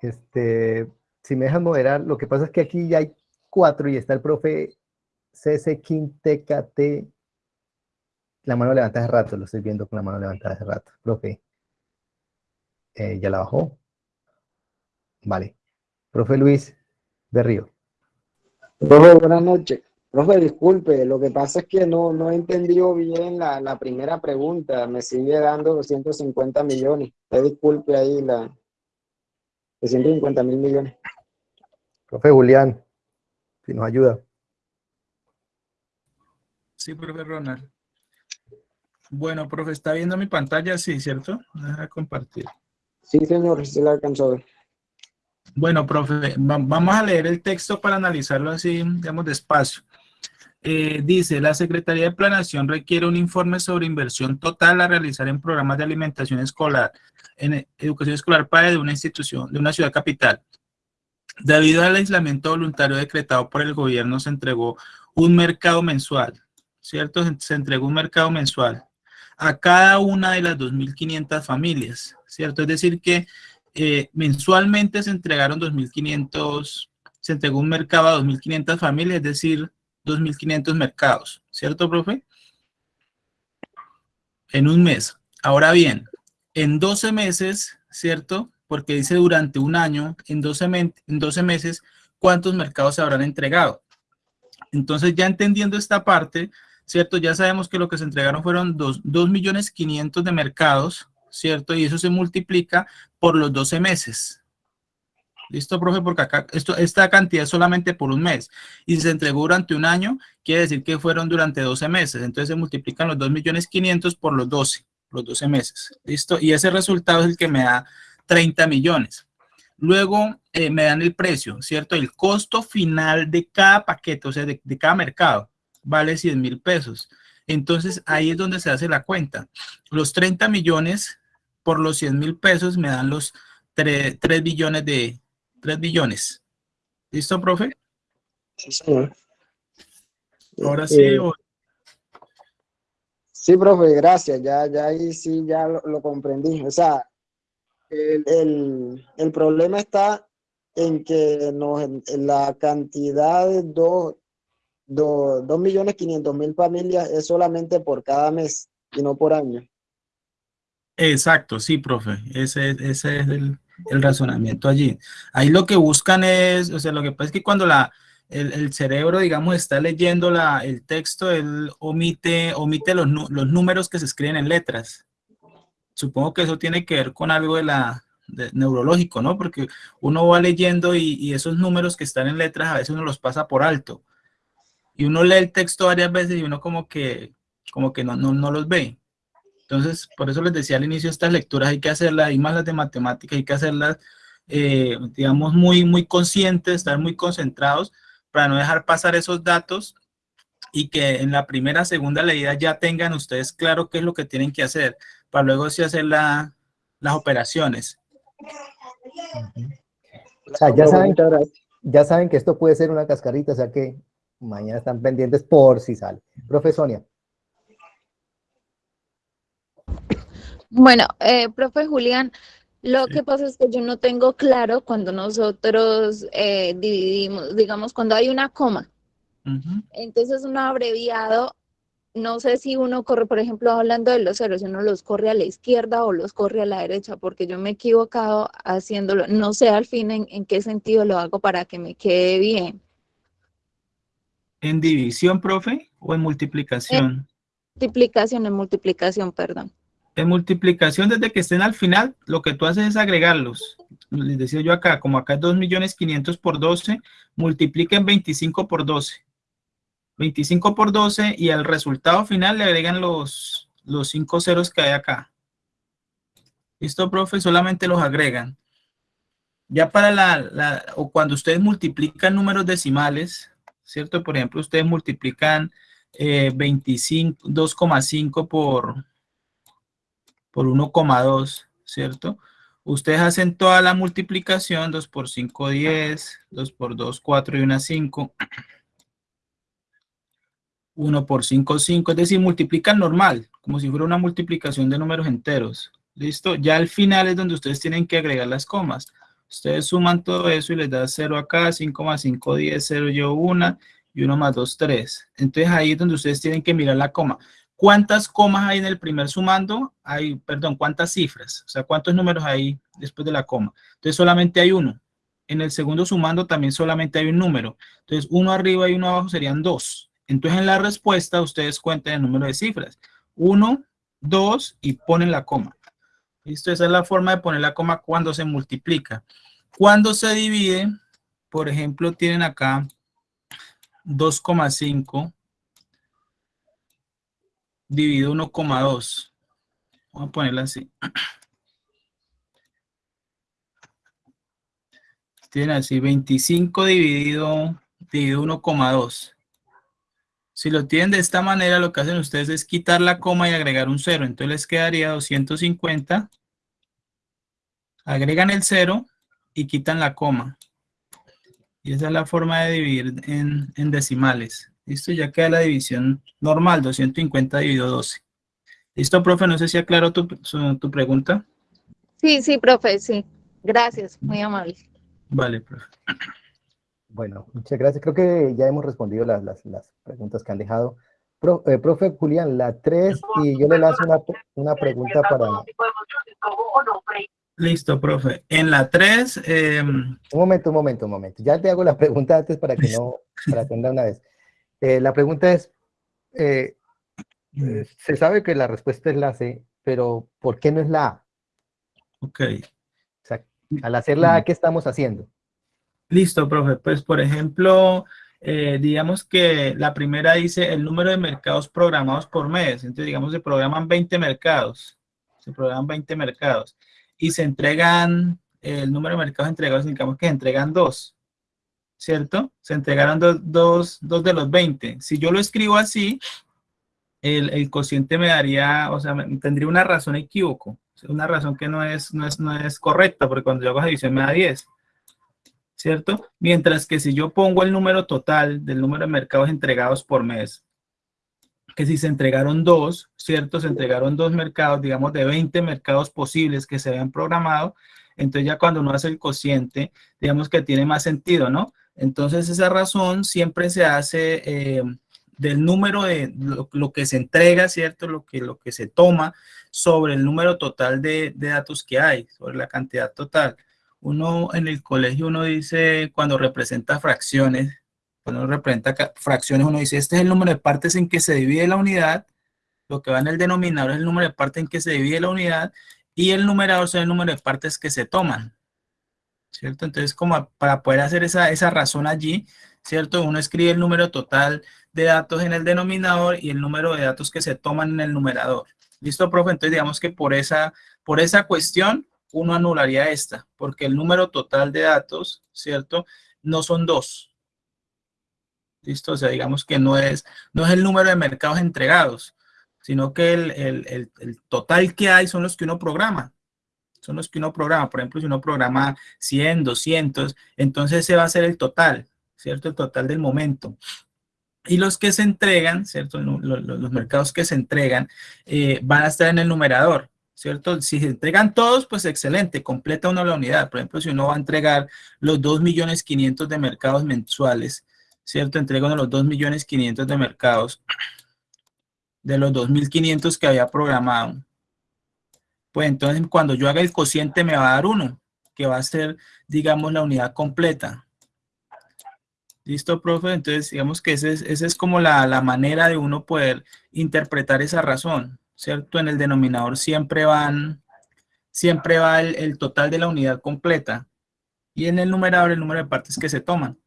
Este, si me dejan moderar, lo que pasa es que aquí ya hay cuatro y está el profe CC. La mano levantada hace rato, lo estoy viendo con la mano levantada hace rato. Profe, eh, ¿ya la bajó? Vale. Profe Luis Berrío. Profe, buenas noches. Profe, disculpe, lo que pasa es que no, no he entendido bien la, la primera pregunta. Me sigue dando 250 millones. Usted disculpe ahí la 250 mil millones. Profe Julián, si nos ayuda. Sí, profe Ronald. Bueno, profe, ¿está viendo mi pantalla? Sí, ¿cierto? Deja compartir. Sí, señor, sí la alcanzó a ver. Bueno, profe, va- vamos a leer el texto para analizarlo así, digamos, despacio. Eh, dice, la Secretaría de Planeación requiere un informe sobre inversión total a realizar en programas de alimentación escolar, en e- educación escolar para de una institución, de una ciudad capital. Debido al aislamiento voluntario decretado por el gobierno, se entregó un mercado mensual, ¿cierto? Se entregó un mercado mensual. a cada una de las 2.500 familias, ¿cierto? Es decir que mensualmente se entregaron 2.500, se entregó un mercado a 2.500 familias, es decir, 2.500 mercados, ¿cierto, profe? En un mes. Ahora bien, en 12 meses, ¿cierto? Porque dice durante un año, en 12, en 12 meses, ¿cuántos mercados se habrán entregado? Entonces, ya entendiendo esta parte, ¿cierto? Ya sabemos que lo que se entregaron fueron 2.500.000 millones de mercados, ¿cierto? Y eso se multiplica por los 12 meses. ¿Listo, profe? Porque acá esto, esta cantidad es solamente por un mes. Y si se entregó durante un año, quiere decir que fueron durante 12 meses. Entonces se multiplican los 2.500.000 por los 12, los 12 meses. ¿Listo? Y ese resultado es el que me da 30 millones. Luego eh, me dan el precio, ¿cierto? El costo final de cada paquete, o sea, de, de cada mercado, vale 100 mil pesos. Entonces ahí es donde se hace la cuenta. Los 30 millones por los 100 mil pesos me dan los 3, billones de 3 billones. ¿Listo, profe? Sí, señor. Ahora sí. Eh, sí, profe, gracias. Ya, ya ahí sí ya lo, comprendí. O sea, el, el, problema está en que nos, en la cantidad de dos, dos millones quinientos mil familias es solamente por cada mes y no por año. Exacto, sí, profe. Ese, ese es el, razonamiento allí. Ahí lo que buscan es, o sea, lo que pasa es que cuando la, el, el cerebro, digamos, está leyendo la, el texto, él omite, omite los, los números que se escriben en letras. Supongo que eso tiene que ver con algo de la, neurológico, ¿no? Porque uno va leyendo y, y, esos números que están en letras a veces uno los pasa por alto. Y uno lee el texto varias veces y uno como que, como que no, no, no los ve. Entonces, por eso les decía al inicio, estas lecturas hay que hacerlas, y más las de matemáticas, hay que hacerlas, eh, digamos, muy, muy conscientes, estar muy concentrados para no dejar pasar esos datos y que en la primera, segunda leída ya tengan ustedes claro qué es lo que tienen que hacer, para luego sí hacer la, las operaciones. O sea, ya saben, ya saben que esto puede ser una cascarita, o sea que mañana están pendientes por si sale. Profe Sonia. Bueno, eh, profe Julián, lo que pasa es que yo no tengo claro cuando nosotros eh, dividimos, digamos, cuando hay una coma. Entonces, un abreviado, no sé si uno corre, por ejemplo, hablando de los ceros, uno los corre a la izquierda o los corre a la derecha, porque yo me he equivocado haciéndolo. No sé al fin en, en qué sentido lo hago para que me quede bien. ¿En división, profe, o en multiplicación? En multiplicación, en multiplicación, perdón. En multiplicación, desde que estén al final, lo que tú haces es agregarlos. Les decía yo acá, como acá es 2.500.000 por 12, multipliquen 25 por 12. 25 por 12 y al resultado final le agregan los, los 5 ceros que hay acá. ¿Listo, profe? Solamente los agregan. Ya para la, la o cuando ustedes multiplican números decimales, ¿cierto? Por ejemplo, ustedes multiplican eh, 25, 2,5 por por 1,2, ¿cierto? Ustedes hacen toda la multiplicación, 2 por 5, 10, 2 por 2, 4 y 1, 5. 1 por 5, 5, es decir, multiplican normal, como si fuera una multiplicación de números enteros. ¿Listo? Ya al final es donde ustedes tienen que agregar las comas. Ustedes suman todo eso y les da 0 acá, 5 más 5, 10, 0 yo 1 y 1 más 2, 3. Entonces ahí es donde ustedes tienen que mirar la coma. ¿Cuántas comas hay en el primer sumando? Hay, perdón, ¿cuántas cifras? O sea, ¿cuántos números hay después de la coma? Entonces, solamente hay uno. En el segundo sumando también solamente hay un número. Entonces, uno arriba y uno abajo serían dos. Entonces, en la respuesta, ustedes cuenten el número de cifras. Uno, dos y ponen la coma. ¿Listo? Esa es la forma de poner la coma cuando se multiplica. Cuando se divide, por ejemplo, tienen acá 2,5 dividido 1,2. Vamos a ponerla así. Tienen así 25 dividido, dividido 1,2. Si lo tienen de esta manera, lo que hacen ustedes es quitar la coma y agregar un 0. Entonces les quedaría 250. Agregan el 0 y quitan la coma. Y esa es la forma de dividir en, en decimales. Listo, ya queda la división normal, 250 dividido 12. ¿Listo, profe? No sé si aclaro tu, tu pregunta. Sí, sí, profe, sí. Gracias, muy amable. Vale, profe. Bueno, muchas gracias. Creo que ya hemos respondido las, las, las preguntas que han dejado. Eh, profe Julián, la 3, y yo le lanzo una, una pregunta para... Listo, profe. En la 3... Em, un momento, un momento, un momento. Ya te hago la pregunta antes para que no, para atender una vez. Eh, la pregunta es, eh, se sabe que la respuesta es la C, pero ¿por qué no es la A? Ok. O sea, al hacer la A, ¿qué estamos haciendo? Listo, profe. Pues, por ejemplo, eh, digamos que la primera dice el número de mercados programados por mes. Entonces, digamos, se programan 20 mercados. Se programan 20 mercados. Y se entregan, el número de mercados entregados, digamos que se entregan dos. ¿Cierto? Se entregaron dos, dos, de los 20. Si yo lo escribo así, el, el, cociente me daría, o sea, tendría una razón equívoco. Una razón que no es, no es, no es correcta, porque cuando yo hago división me da 10. ¿cierto? Mientras que si yo pongo el número total del número de mercados entregados por mes, que si se entregaron dos, ¿cierto? Se entregaron dos mercados, digamos, de 20 mercados posibles que se habían programado, entonces ya cuando uno hace el cociente, digamos que tiene más sentido, ¿no? Entonces esa razón siempre se hace eh, del número de lo, que se entrega, ¿cierto? Lo que, lo que se toma sobre el número total de, datos que hay, sobre la cantidad total. Uno en el colegio, uno dice, cuando representa fracciones, cuando representa fracciones, uno dice, este es el número de partes en que se divide la unidad, lo que va en el denominador es el número de partes en que se divide la unidad, y el numerador es el número de partes que se toman, ¿cierto? Entonces, como para poder hacer esa, esa razón allí, ¿cierto? Uno escribe el número total de datos en el denominador y el número de datos que se toman en el numerador. ¿Listo, profe? Entonces, digamos que por esa, por esa cuestión, uno anularía esta, porque el número total de datos, ¿cierto? No son dos. ¿Listo? O sea, digamos que no es, no es el número de mercados entregados, sino que el, total que hay son los que uno programa. Son los que uno programa. Por ejemplo, si uno programa 100, 200, entonces ese va a ser el total, ¿cierto? El total del momento. Y los que se entregan, ¿cierto? Los, mercados que se entregan eh, van a estar en el numerador. ¿cierto? Si se entregan todos, pues excelente, completa uno la unidad. Por ejemplo, si uno va a entregar los 2.500.000 de mercados mensuales, ¿cierto? Entrega uno los 2.500.000 de mercados de los 2.500 que había programado. Pues entonces cuando yo haga el cociente me va a dar uno, que va a ser, digamos, la unidad completa. ¿Listo, profe? Entonces, digamos que esa es, es como la, la manera de uno poder interpretar esa razón. ¿cierto? En el denominador siempre van, siempre va el, total de la unidad completa y en el numerador el número de partes que se toman.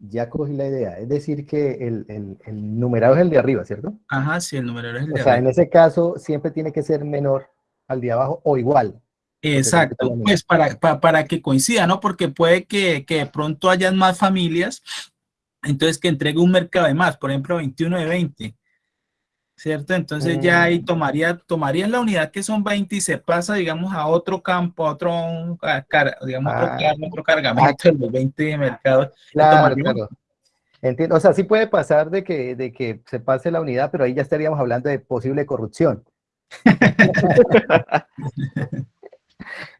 Ya cogí la idea, es decir que el, el, numerador es el de arriba, ¿cierto? Ajá, sí, el numerador es el de arriba. O sea, en ese caso siempre tiene que ser menor al de abajo o igual. Exacto, pues para, para, que coincida, ¿no? Porque puede que, que de pronto hayan más familias, entonces que entregue un mercado de más, por ejemplo, 21 de 20. ¿Cierto? Entonces ya ahí mm. tomaría, tomarían la unidad que son 20 y se pasa, digamos, a otro campo, a otro, digamos, otro, ah. otro, cargamento de los 20 mercados. Claro, claro. Entiendo, o sea, sí puede pasar de que, de que se pase la unidad, pero ahí ya estaríamos hablando de posible corrupción.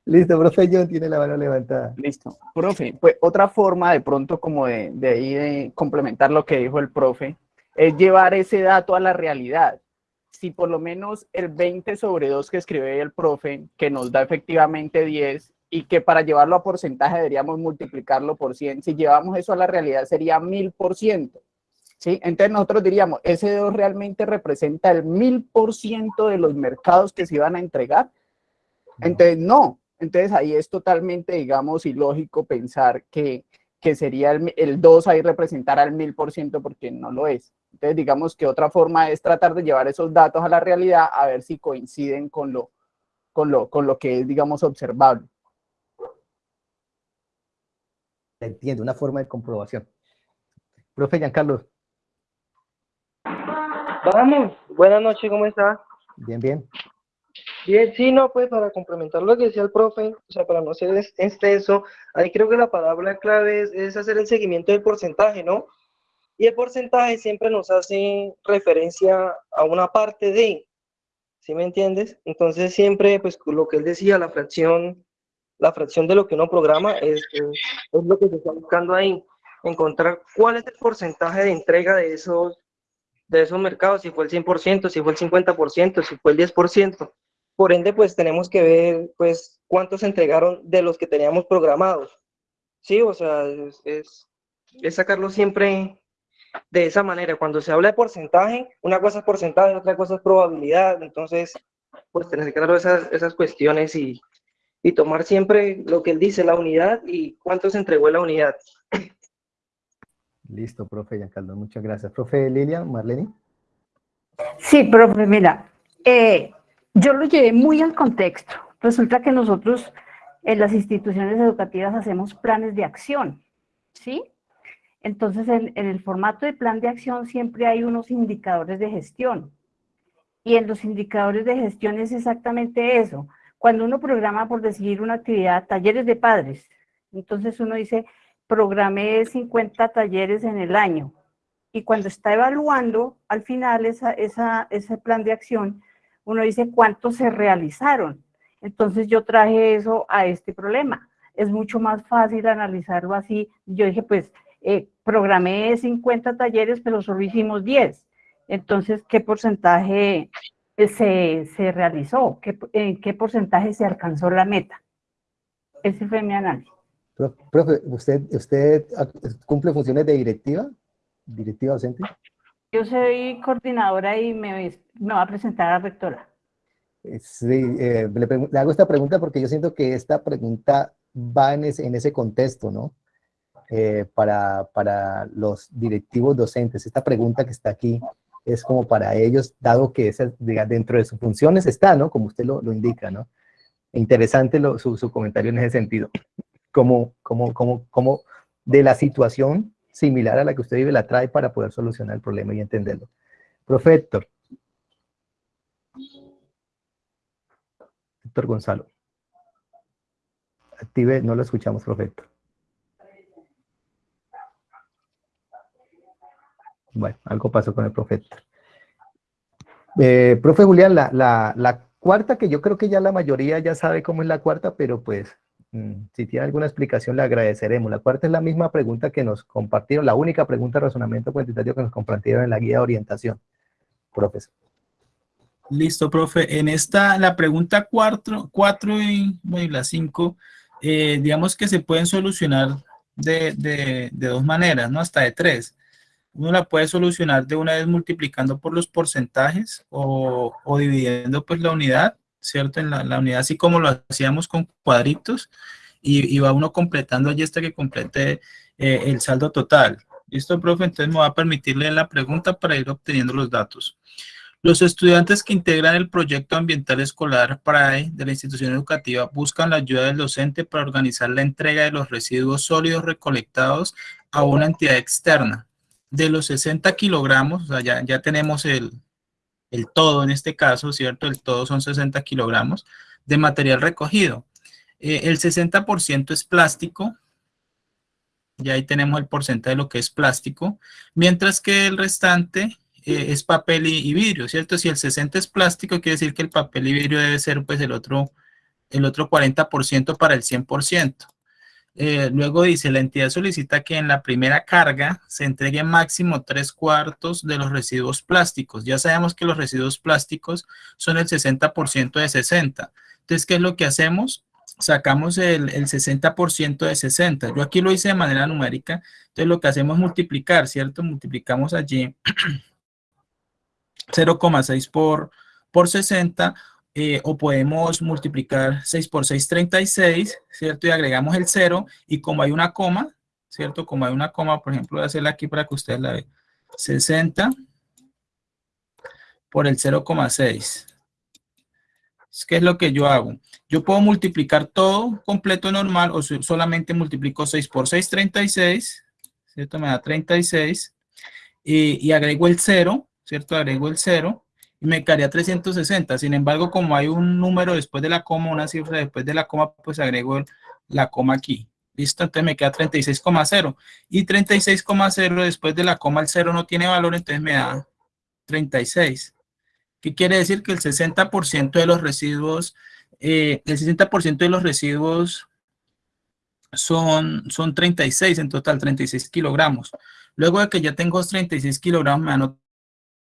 Listo, profe John tiene la mano levantada. Listo. Profe, pues otra forma de pronto como de, de ahí de complementar lo que dijo el profe, es llevar ese dato a la realidad. Si por lo menos el 20 sobre 2 que escribe el profe, que nos da efectivamente 10, y que para llevarlo a porcentaje deberíamos multiplicarlo por 100, si llevamos eso a la realidad sería 1000%. ¿Sí? Entonces nosotros diríamos, ese 2 realmente representa el 1000% de los mercados que se iban a entregar. Entonces, no. Entonces ahí es totalmente, digamos, ilógico pensar que, que sería el, el 2 ahí representar al 1000% porque no lo es. Entonces, digamos que otra forma es tratar de llevar esos datos a la realidad a ver si coinciden con lo, con lo, con lo que es, digamos, observable. Entiendo, una forma de comprobación. Profe Giancarlo. Vamos, buenas noches, ¿cómo está? Bien, bien. Bien, sí, no, pues para complementar lo que decía el profe, o sea, para no ser extenso, ahí creo que la palabra clave es, hacer el seguimiento del porcentaje, ¿no? Y el porcentaje siempre nos hace referencia a una parte de, ¿sí me entiendes? Entonces siempre, pues lo que él decía, la fracción, la fracción de lo que uno programa es, es, es lo que se está buscando ahí, encontrar cuál es el porcentaje de entrega de esos, de esos mercados, si fue el 100%, si fue el 50%, si fue el 10%. Por ende, pues tenemos que ver, pues, cuántos se entregaron de los que teníamos programados. Sí, o sea, es, es, es sacarlo siempre de esa manera. Cuando se habla de porcentaje, una cosa es porcentaje, otra cosa es probabilidad. Entonces, pues tener claro esas, esas cuestiones y, y tomar siempre lo que él dice, la unidad y cuánto se entregó la unidad. Listo, profe Giancarlo, muchas gracias. Profe Lilian, Marlene. Sí, profe, mira, eh, yo lo llevé muy al contexto. Resulta que nosotros en las instituciones educativas hacemos planes de acción, ¿sí? Entonces, en, el formato de plan de acción siempre hay unos indicadores de gestión. Y en los indicadores de gestión es exactamente eso. Cuando uno programa, por decidir una actividad, talleres de padres, entonces uno dice, programé 50 talleres en el año. Y cuando está evaluando, al final, ese plan de acción, uno dice cuántos se realizaron. Entonces yo traje eso a este problema. Es mucho más fácil analizarlo así. Yo dije, pues, eh, programé 50 talleres, pero solo hicimos 10. Entonces, ¿qué porcentaje se, se realizó? ¿Qué, ¿En qué porcentaje se alcanzó la meta? Ese fue mi análisis. Profe, ¿usted, ¿usted cumple funciones de directiva? ¿Directiva docente? Yo soy coordinadora y me, me va a presentar a la rectora. Sí, eh, le, le, hago esta pregunta porque yo siento que esta pregunta va en ese, en ese contexto, ¿no? Eh, para, para, los directivos docentes. Esta pregunta que está aquí es como para ellos, dado que esa, diga, dentro de sus funciones está, ¿no? Como usted lo, lo indica, ¿no? Interesante lo, su, su, comentario en ese sentido. Como, como, como, como de la situación similar a la que usted vive la trae para poder solucionar el problema y entenderlo. Profe Héctor. Gonzalo. Active, no lo escuchamos, profe Héctor. Bueno, algo pasó con el profe Héctor. Eh, profe Julián, la, la, la cuarta, que yo creo que ya la mayoría ya sabe cómo es la cuarta, pero pues si tiene alguna explicación le agradeceremos. La cuarta es la misma pregunta que nos compartieron, la única pregunta de razonamiento cuantitativo que nos compartieron en la guía de orientación. Profesor. Listo, profe. En esta, la pregunta 4 cuatro y, y, la 5, eh, digamos que se pueden solucionar de, de, de, dos maneras, ¿no? Hasta de tres. Uno la puede solucionar de una vez multiplicando por los porcentajes o, o dividiendo pues la unidad ¿cierto? En la, la, unidad, así como lo hacíamos con cuadritos, y, y va uno completando allí hasta que complete eh, el saldo total. ¿Listo, profe? Entonces me va a permitirle la pregunta para ir obteniendo los datos. Los estudiantes que integran el proyecto ambiental escolar PRAE de la institución educativa buscan la ayuda del docente para organizar la entrega de los residuos sólidos recolectados a una entidad externa. De los 60 kilogramos, o sea, ya, ya tenemos el, el todo en este caso, ¿cierto? El todo son 60 kilogramos de material recogido. Eh, el 60% es plástico, y ahí tenemos el porcentaje de lo que es plástico, mientras que el restante eh, es papel y, y, vidrio, ¿cierto? Si el 60 es plástico, quiere decir que el papel y vidrio debe ser pues el otro, el otro 40% para el 100%. Eh, luego dice, la entidad solicita que en la primera carga se entregue máximo tres cuartos de los residuos plásticos. Ya sabemos que los residuos plásticos son el 60% de 60. Entonces, ¿qué es lo que hacemos? Sacamos el, el 60% de 60. Yo aquí lo hice de manera numérica. Entonces, lo que hacemos es multiplicar, ¿cierto? Multiplicamos allí 0,6 por, por 60 eh, o podemos multiplicar 6 por 6, 36, ¿cierto? Y agregamos el 0 y como hay una coma, ¿cierto? Como hay una coma, por ejemplo, voy a hacerla aquí para que ustedes la vean. 60 por el 0,6. ¿Qué es lo que yo hago? Yo puedo multiplicar todo completo normal o solamente multiplico 6 por 6, 36, ¿cierto? Me da 36 y, y agrego el 0, ¿cierto? Agrego el 0 y me quedaría 360. Sin embargo, como hay un número después de la coma, una cifra después de la coma, pues agrego la coma aquí. ¿Listo? Entonces me queda 36,0. Y 36,0 después de la coma el 0 no tiene valor, entonces me da 36. ¿Qué quiere decir? Que el 60% de los residuos, eh, el 60% de los residuos son, son 36 en total, 36 kilogramos. Luego de que ya tengo 36 kilogramos, me dan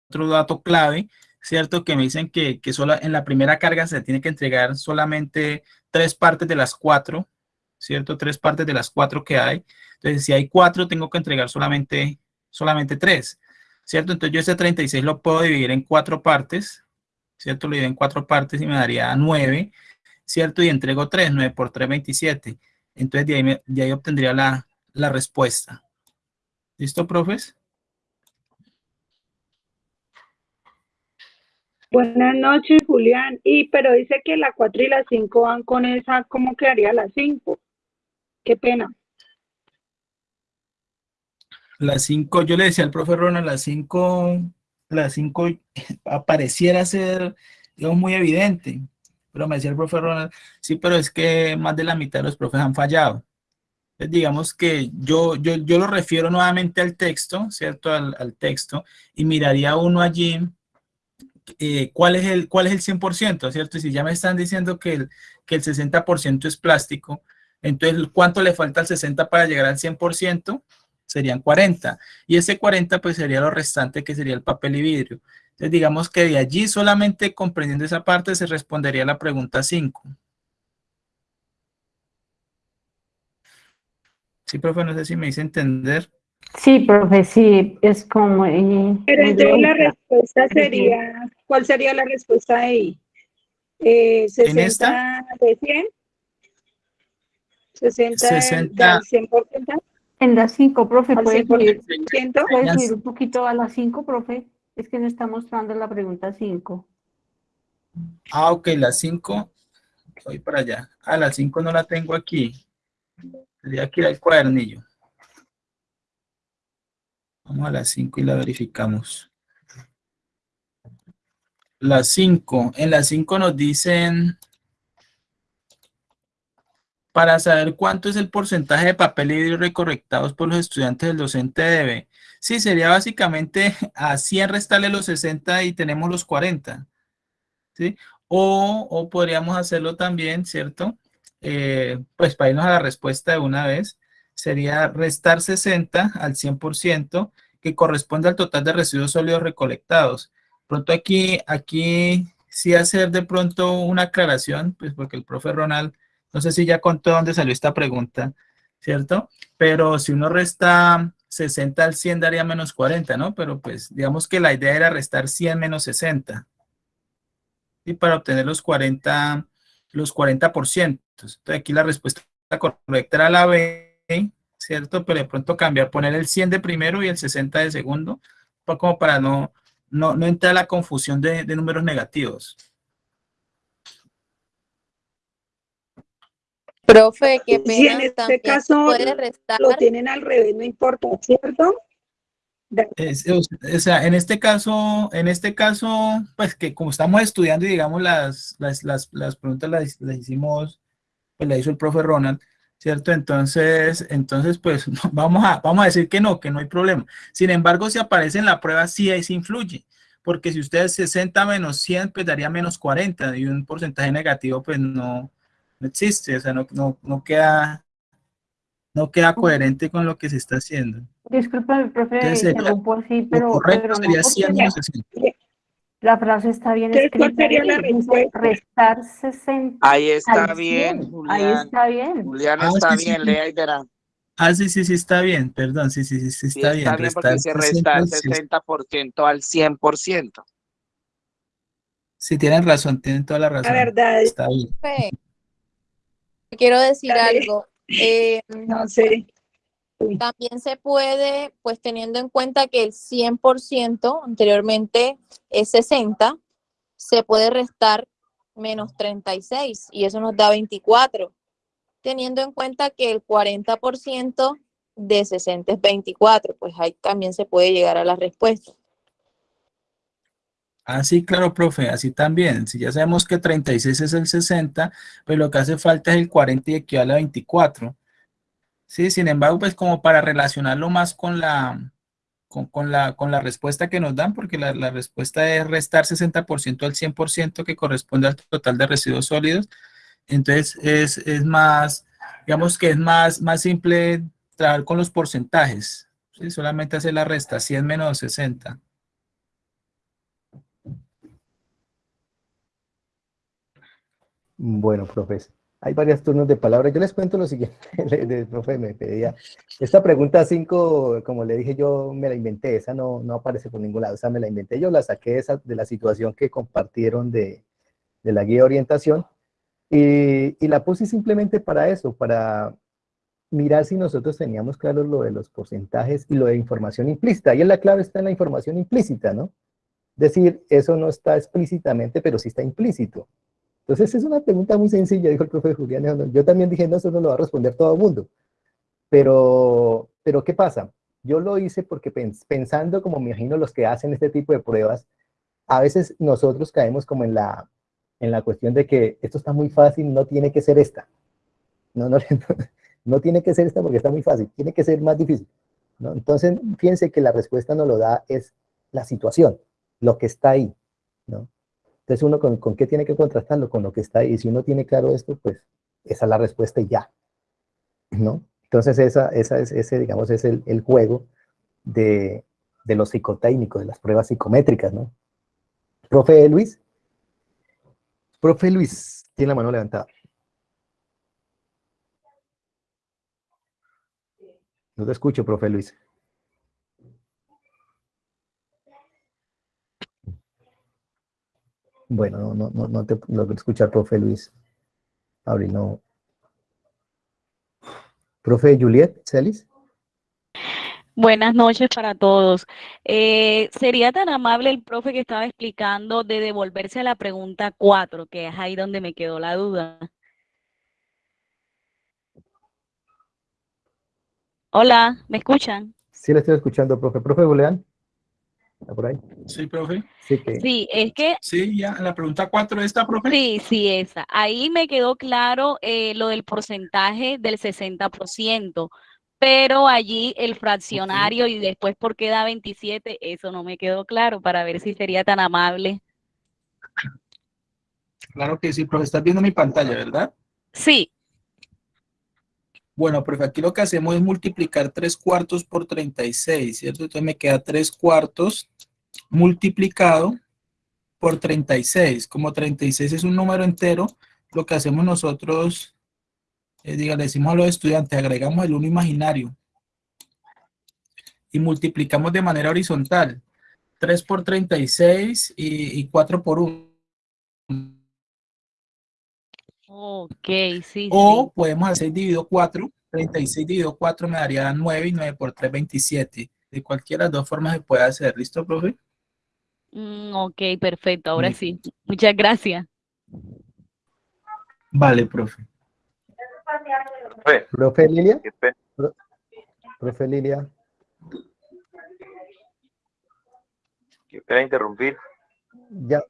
otro dato clave, ¿cierto? Que me dicen que, que solo en la primera carga se tiene que entregar solamente tres partes de las cuatro, ¿cierto? Tres partes de las cuatro que hay. Entonces, si hay cuatro, tengo que entregar solamente, solamente tres, ¿cierto? Entonces, yo ese 36 lo puedo dividir en cuatro partes, ¿cierto? Lo divido en cuatro partes y me daría nueve, ¿cierto? Y entrego tres, nueve por tres, 27. Entonces, de ahí, de ahí obtendría la, la respuesta. ¿Listo, profes? Buenas noches, Julián. Y pero dice que la 4 y la 5 van con esa, ¿cómo quedaría la 5? Qué pena. La 5, yo le decía al profe Ronald, la 5, la 5 apareciera ser, muy evidente. Pero me decía el profe Ronald, sí, pero es que más de la mitad de los profes han fallado. Entonces, digamos que yo, yo, yo lo refiero nuevamente al texto, ¿cierto? Al, al texto, y miraría uno allí eh, ¿cuál, es el, ¿cuál es el 100%? ¿Cierto? Y si ya me están diciendo que el, que el 60% es plástico, entonces, ¿cuánto le falta al 60 para llegar al 100%? Serían 40. Y ese 40 pues sería lo restante que sería el papel y vidrio. Entonces, digamos que de allí solamente comprendiendo esa parte se respondería la pregunta 5. Sí, profe, no sé si me hice entender. Sí, profe, sí, es como... Eh, Pero entonces la respuesta sería, ¿cuál sería la respuesta ahí? Eh, ¿60 ¿En esta? de 100? ¿60, 60. del 100%? En las 5, profe, ¿Al puede subir, 100%? puede Ya subir sé. un poquito a las 5, profe. Es que no está mostrando la pregunta 5. Ah, ok, las 5. Voy para allá. Ah, las 5 no la tengo aquí. Tendría que ir al cuadernillo. Vamos a las 5 y la verificamos. Las 5. En las 5 nos dicen para saber cuánto es el porcentaje de papel vidrio recorrectados por los estudiantes del docente debe. Sí, sería básicamente a 100 restarle los 60 y tenemos los 40. ¿Sí? O, o podríamos hacerlo también, ¿cierto? Eh, pues para irnos a la respuesta de una vez, sería restar 60 al 100%, que corresponde al total de residuos sólidos recolectados. Pronto aquí, aquí sí hacer de pronto una aclaración, pues porque el profe Ronald, no sé si ya contó dónde salió esta pregunta, ¿cierto? Pero si uno resta 60 al 100 daría menos 40, ¿no? Pero pues digamos que la idea era restar 100 menos 60. Y para obtener los 40, los 40%. Entonces aquí la respuesta correcta era la B, ¿cierto? Pero de pronto cambiar, poner el 100 de primero y el 60 de segundo, como para no, no, no entrar a la confusión de, de números negativos. Profe, qué pena. Si en este caso puede restar. lo tienen al revés, no importa, ¿cierto? Es- o sea, en este caso, en este caso, pues que como estamos estudiando y digamos las, las, las, las preguntas las, las hicimos, pues la hizo el profe Ronald, ¿cierto? Entonces, entonces, pues vamos a, vamos a decir que no, que no hay problema. Sin embargo, si aparece en la prueba, sí ahí sí influye, porque si ustedes 60 menos 100, pues daría menos 40 y un porcentaje negativo, pues no, no existe, o sea, no, no, no queda, no queda coherente con lo que se está haciendo. Disculpa, profe, Entonces, sería- así, Lo pero, correcto pero sería porque 100 la, menos 60. La frase está bien Entonces, ¿cuál escrita. sería la ahí, dice respuesta? restar 60 Ahí está bien, 100. Julián. Ahí está bien. Julián Ah, está sí, bien, sí. lea y verá. Ah, sí, sí, sí, está bien, perdón, sí, sí, sí, sí, Sí, está está bien. bien porque Restar dice restar 60, sí, 60% al 100%. sí, tienen razón, tienen toda la La razón. verdad, Está bien. Quiero decir Dale. algo. Eh, no sé. También se puede, pues teniendo en cuenta que el 100% anteriormente es 60, se puede restar menos 36 y eso nos da 24. Teniendo en cuenta que el 40% de 60 es 24, pues ahí también se puede llegar a la respuesta. Ah, sí, claro, profe, así también. Si ya sabemos que 36 es el 60, pues lo que hace falta es el 40 y equivale a 24. Sí, sin embargo, pues como para relacionarlo más con la, con, la, con la respuesta que nos dan, porque la, la respuesta es restar 60% al 100% que corresponde al total de residuos sólidos. Entonces, es, es más, digamos que es más, más simple trabajar con los porcentajes. ¿sí? Solamente hacer la resta, 100 menos 60. Bueno, profesor hay varios turnos de palabra. Yo les cuento lo siguiente, el profe me pedía. Esta pregunta 5, como le dije yo, me la inventé, esa no, no aparece por ningún lado, esa me la inventé yo, la saqué esa, de la situación que compartieron de, de la guía de orientación y, y, la puse simplemente para eso, para mirar si nosotros teníamos claro lo de los porcentajes y lo de información implícita. Y la clave está en la información implícita, ¿no? Decir, eso no está explícitamente, pero sí está implícito. Entonces es una pregunta muy sencilla, dijo el profe Julián. Yo también dije, no, eso no lo va a responder todo el mundo. Pero, pero ¿qué pasa? Yo lo hice porque pensando, como me imagino los que hacen este tipo de pruebas, a veces nosotros caemos como en la, en la cuestión de que esto está muy fácil, no tiene que ser esta. No, no, no, tiene que ser esta porque está muy fácil, tiene que ser más difícil. ¿no? Entonces, fíjense que la respuesta no lo da es la situación, lo que está ahí. ¿no? Entonces uno con, qué tiene que contrastarlo con lo que está ahí. Y si uno tiene claro esto, pues esa es la respuesta y ya. ¿No? Entonces esa, esa es, ese, digamos, es el, el juego de, de los psicotécnicos, de las pruebas psicométricas, ¿no? Profe Luis. Profe Luis, tiene la mano levantada. No te escucho, profe Luis. Bueno, no, no, no te logro escuchar, profe Luis. Abril, no. Profe Juliet Celis. Buenas noches para todos. Eh, ¿Sería tan amable el profe que estaba explicando de devolverse a la pregunta 4, que es ahí donde me quedó la duda? Hola, ¿me escuchan? Sí, le estoy escuchando, profe. Profe Julián por ahí? Sí, profe. Sí, que... sí, es que... Sí, ya, la pregunta 4 está, profe. Sí, sí, esa. Ahí me quedó claro eh, lo del porcentaje del 60%, pero allí el fraccionario y después por qué da 27, eso no me quedó claro para ver si sería tan amable. Claro que sí, profe. Estás viendo mi pantalla, ¿verdad? Sí. Bueno, profe, aquí lo que hacemos es multiplicar 3 cuartos por 36, ¿cierto? Entonces me queda 3 cuartos multiplicado por 36. Como 36 es un número entero, lo que hacemos nosotros, eh, diga, le decimos a los estudiantes, agregamos el 1 imaginario y multiplicamos de manera horizontal. 3 por 36 y, y 4 por 1. Ok, sí. O sí. podemos hacer dividido 4. 36 dividido 4 me daría 9 y 9 por 3, 27. De cualquiera de las dos formas se puede hacer. ¿Listo, profe? Mm, ok, perfecto. Ahora sí. Muchas gracias. Vale, profe. Profe, ¿Profe Lilia? qué pena. Pro- Profe Lilia. Qué pena interrumpir. Ya,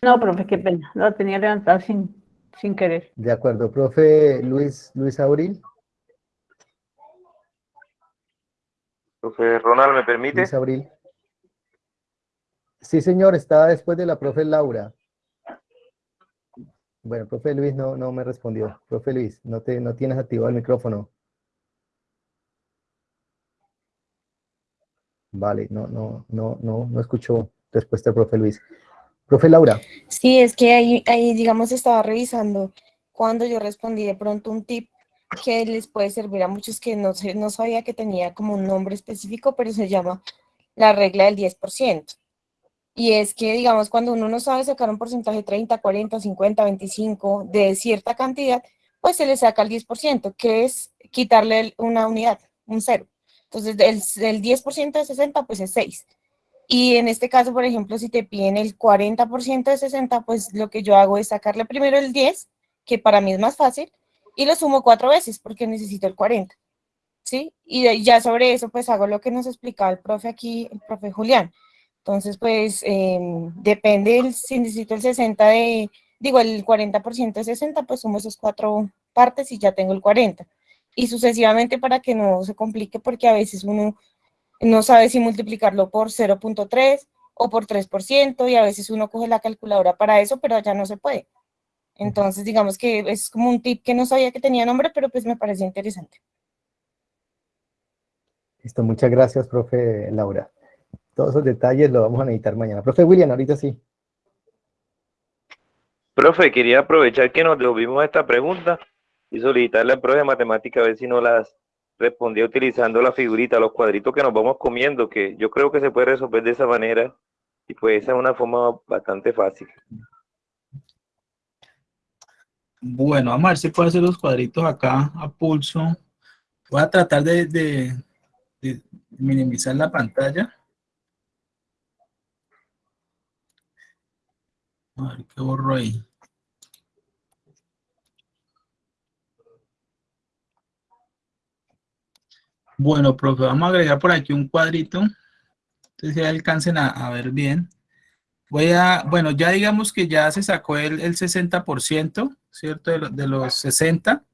No, profe, qué pena. Lo tenía levantado sin, sin querer. de acuerdo. Profe Luis, Luis Abril. Profe Ronald, ¿me permite? Luis Abril. Sí, señor, estaba después de la profe Laura. Bueno, profe Luis no, no me respondió. Profe Luis, no, te, no tienes activado el micrófono. Vale, no, no, no, no, no escucho respuesta, profe Luis. Profe Laura, Sí, es que ahí, ahí, digamos, estaba revisando cuando yo respondí de pronto un tip que les puede servir a muchos que no, no sabía que tenía como un nombre específico, pero se llama la regla del 10%. Y es que, digamos, cuando uno no sabe sacar un porcentaje 30, 40, 50, 25 de cierta cantidad, pues se le saca el 10%, que es quitarle una unidad, un cero. Entonces, el, el 10% de 60, pues es 6. Y en este caso, por ejemplo, si te piden el 40% de 60, pues lo que yo hago es sacarle primero el 10, que para mí es más fácil, y lo sumo cuatro veces porque necesito el 40. ¿Sí? Y ya sobre eso, pues hago lo que nos explicaba el profe aquí, el profe Julián. Entonces, pues em, depende, el- si necesito el 60 de, digo, el 40% de 60, pues sumo esas cuatro partes y ya tengo el 40. y sucesivamente para que no se complique porque a veces uno no sabe si multiplicarlo por 0.3 o por 3% y a veces uno coge la calculadora para eso, pero ya no se puede. Entonces, digamos que es como un tip que no sabía que tenía nombre, pero pues me pareció interesante. Listo, muchas gracias, profe Laura. Todos esos detalles los vamos a necesitar mañana. Profe William, ahorita sí. Profe, quería aprovechar que nos devolvimos esta pregunta y solicitarle al profe de matemática a ver si no las respondía utilizando la figurita, los cuadritos que nos vamos comiendo, que yo creo que se puede resolver de esa manera y pues esa es una forma bastante fácil. Bueno, vamos a ver si puedo hacer los cuadritos acá a pulso. Voy a tratar de, minimizar la pantalla. A ver qué borro ahí. Bueno, profe, vamos a agregar por aquí un cuadrito. Entonces ya alcancen a, a, ver bien. Voy a, bueno, ya digamos que ya se sacó el, el 60%, ¿cierto? De, de, los 60.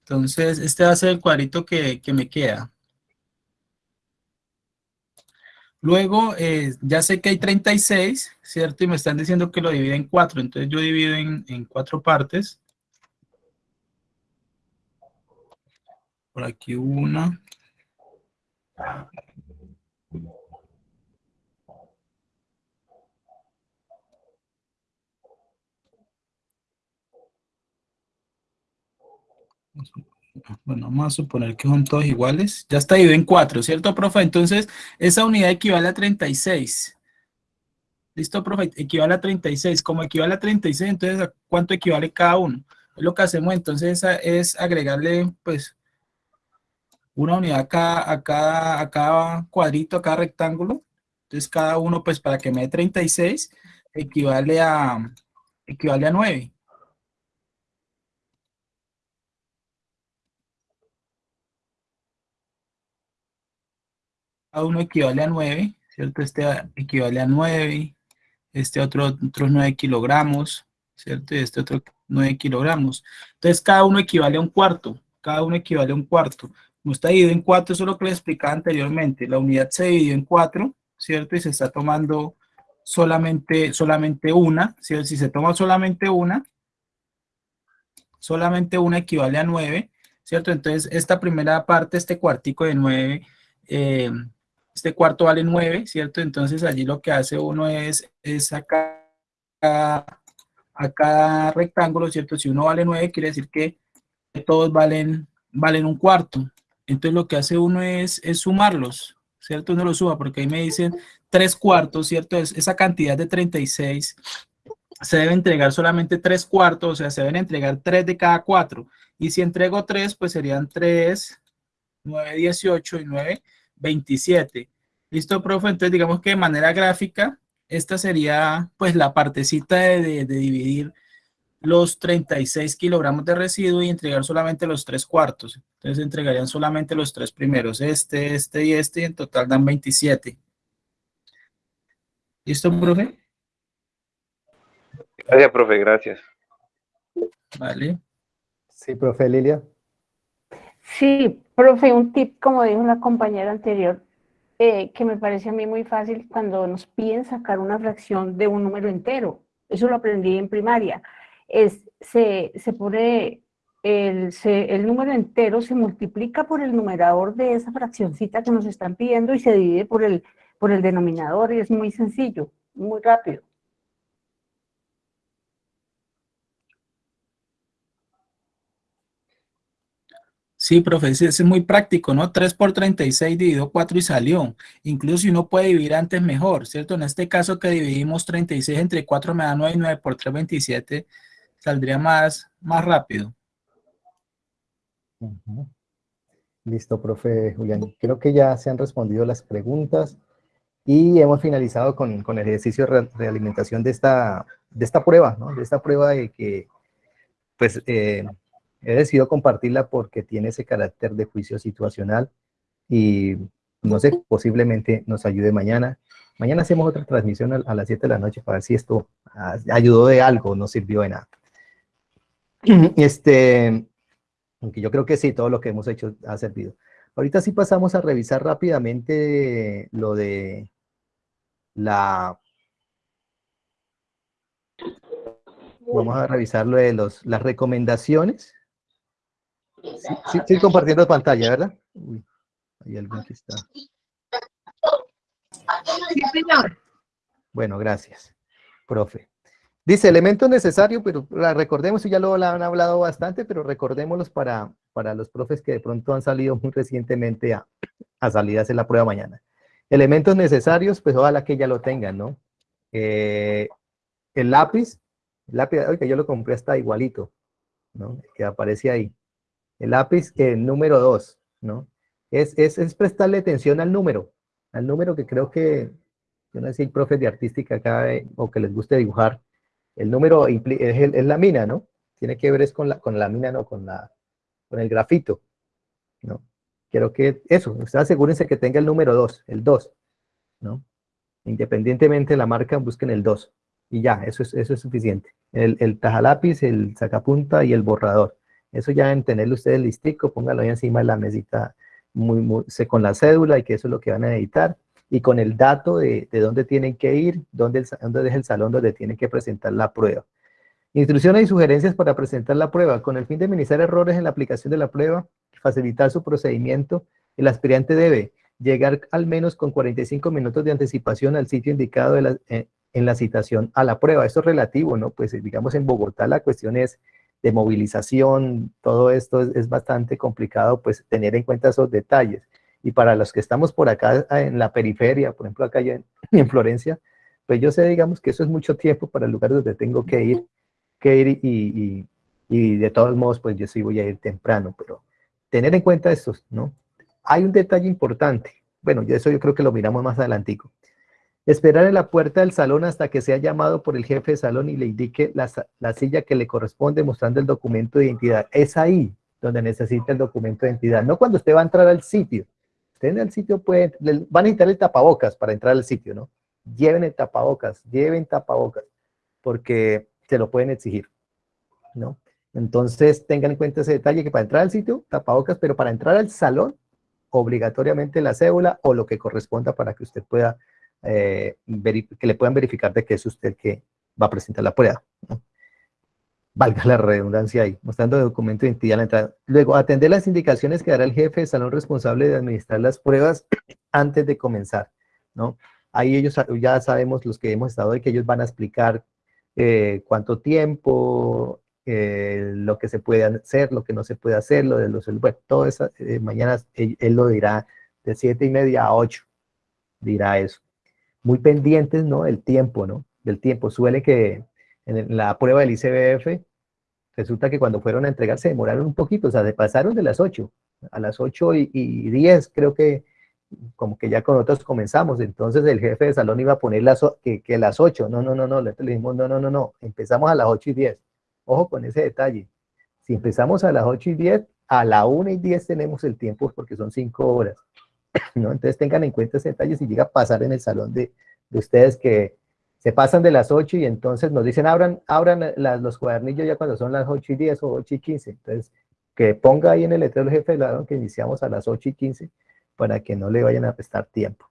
Entonces, este va a ser el cuadrito que, que me queda. Luego, eh, ya sé que hay 36, ¿cierto? Y me están diciendo que lo divide en 4. Entonces, yo divido en, en cuatro partes. Por aquí una. Bueno, vamos a suponer que son todos iguales. Ya está dividido en 4, ¿cierto, profe? Entonces, esa unidad equivale a 36. ¿Listo, profe? Equivale a 36. Como equivale a 36, entonces, ¿a cuánto equivale cada uno? Lo que hacemos entonces es agregarle, pues, una unidad a cada, a cada, a cada cuadrito, a cada rectángulo. Entonces, cada uno, pues, para que me dé 36, equivale a, equivale a 9. Cada uno equivale a 9, ¿cierto? Este equivale a 9, este otro, otros 9 kilogramos, ¿cierto? Y este otro 9 kilogramos. Entonces, cada uno equivale a un cuarto, cada uno equivale a un cuarto. No está dividido en cuatro, eso es lo que les explicaba anteriormente. La unidad se dividió en cuatro, ¿cierto? Y se está tomando solamente, solamente una, ¿cierto? Si se toma solamente una, solamente una equivale a 9, ¿cierto? Entonces, esta primera parte, este cuartico de 9, eh, este cuarto vale 9, ¿cierto? Entonces, allí lo que hace uno es, es sacar a, a cada rectángulo, ¿cierto? Si uno vale 9, quiere decir que todos valen, valen un cuarto. Entonces, lo que hace uno es, es sumarlos, ¿cierto? Uno lo suba, porque ahí me dicen 3 cuartos, ¿cierto? Es, esa cantidad de 36 se debe entregar solamente 3 cuartos, o sea, se deben entregar 3 de cada 4. Y si entrego 3, pues serían 3, 9, 18 y 9, 27. ¿Listo, profe? Entonces, digamos que de manera gráfica, esta sería, pues, la partecita de, de, de dividir los 36 kilogramos de residuo y entregar solamente los 3 cuartos. Entonces, entregarían solamente los 3 primeros, este, este y este, y en total dan 27. ¿Listo, profe? Gracias, profe, gracias. Vale. Sí, profe Lilia. Sí, profe, un tip, como dijo la compañera anterior, eh, que me parece a mí muy fácil cuando nos piden sacar una fracción de un número entero. Eso lo aprendí en primaria. Es, se, se pone el, se, el número entero, se multiplica por el numerador de esa fraccioncita que nos están pidiendo y se divide por el, por el denominador y es muy sencillo, muy rápido. Sí, profe, es muy práctico, ¿no? 3 por 36 dividido 4 y salió. Incluso si uno puede dividir antes, mejor, ¿cierto? En este caso que dividimos 36 entre 4 me da 9 y 9 por 3, 27, saldría más, más rápido. Listo, profe Julián. Creo que ya se han respondido las preguntas y hemos finalizado con, con el ejercicio de realimentación de esta, de esta prueba, ¿no? De esta prueba de que, pues, eh, he decidido compartirla porque tiene ese carácter de juicio situacional y no sé, posiblemente nos ayude mañana. Mañana hacemos otra transmisión a, a las 7 de la noche para ver si esto ayudó de algo, no sirvió de nada. Este, Aunque yo creo que sí, todo lo que hemos hecho ha servido. Ahorita sí pasamos a revisar rápidamente lo de la... Vamos a revisar lo de los, las recomendaciones. Sí, sí, compartiendo pantalla, ¿verdad? Uy, hay alguien que está. Sí, señor. Bueno, gracias, profe. Dice, elementos necesarios, pero recordemos, ya lo han hablado bastante, pero recordémoslos para, para los profes que de pronto han salido muy recientemente a, a salir a hacer la prueba mañana. Elementos necesarios, pues ojalá que ya lo tengan, ¿no? Eh, el lápiz, el lápiz, que yo lo compré hasta igualito, ¿no? Que aparece ahí. El lápiz, el número 2, ¿no? Es, es, es, prestarle atención al número, al número que creo que, yo no sé si hay profes de artística acá eh, o que les guste dibujar, el número es, es, la mina, ¿no? Tiene que ver es con la, con la mina, no con, la, con el grafito, ¿no? Quiero que eso, ustedes asegúrense que tenga el número 2, el 2, ¿no? Independientemente de la marca, busquen el 2. Y ya, eso es, eso es suficiente. El, el tajalápiz, el sacapunta y el borrador. Eso ya en tenerlo ustedes listico, póngalo ahí encima de la mesita muy, muy, con la cédula y que eso es lo que van a editar y con el dato de, de dónde tienen que ir, dónde, dónde es el salón donde tienen que presentar la prueba. Instrucciones y sugerencias para presentar la prueba. Con el fin de minimizar errores en la aplicación de la prueba, facilitar su procedimiento, el aspirante debe llegar al menos con 45 minutos de anticipación al sitio indicado eh, en la citación a la prueba. Esto es relativo, ¿no? Pues digamos en Bogotá la cuestión es de movilización, todo esto es, es bastante complicado, pues tener en cuenta esos detalles. Y para los que estamos por acá ah, en la periferia, por ejemplo acá en, en Florencia, pues yo sé, digamos, que eso es mucho tiempo para el lugar donde tengo que ir, que ir y, y, de todos modos, pues yo sí voy a ir temprano, pero tener en cuenta esto, ¿no? Hay un detalle importante, bueno, eso yo creo que lo miramos más adelantico. Esperar en la puerta del salón hasta que sea llamado por el jefe de salón y le indique la, la silla que le corresponde mostrando el documento de identidad. Es ahí donde necesita el documento de identidad, no cuando usted va a entrar al sitio, en el sitio pueden, van a necesitar el tapabocas para entrar al sitio, ¿no? Lleven el tapabocas, lleven tapabocas, porque se lo pueden exigir, ¿no? Entonces tengan en cuenta ese detalle que para entrar al sitio, tapabocas, pero para entrar al salón, obligatoriamente la cédula o lo que corresponda para que usted pueda, eh, que le puedan verificar de que es usted que va a presentar la prueba, valga la redundancia ahí, mostrando documento de identidad a la entrada. Luego, atender las indicaciones que dará el jefe de salón responsable de administrar las pruebas antes de comenzar, ¿no? Ahí ellos ya sabemos, los que hemos estado ahí, que ellos van a explicar eh, cuánto tiempo, eh, lo que se puede hacer, lo que no se puede hacer, lo de los, bueno, todo eso, eh, mañana él, él, lo dirá de siete y media a ocho, dirá eso. Muy pendientes, ¿no? El tiempo, ¿no? Del tiempo. Suele que en la prueba del ICBF, resulta que cuando fueron a entregar se demoraron un poquito, o sea, se pasaron de las 8, a las 8 y, y 10 creo que como que ya con otros comenzamos, entonces el jefe de salón iba a poner las, que, que las 8, no, no, no, no, le dijimos, no, no, no, no, empezamos a las 8 y 10, ojo con ese detalle, si empezamos a las 8 y 10, a la 1 y 10 tenemos el tiempo porque son 5 horas, Entonces tengan en cuenta ese detalle si llega a pasar en el salón de, de ustedes que se pasan de las 8 y entonces nos dicen abran, abran los cuadernillos ya cuando son las 8 y 10 o 8 y 15. Entonces, que ponga ahí en el letrero el jefe de ladrón que iniciamos a las 8 y 15 para que no le vayan a prestar tiempo.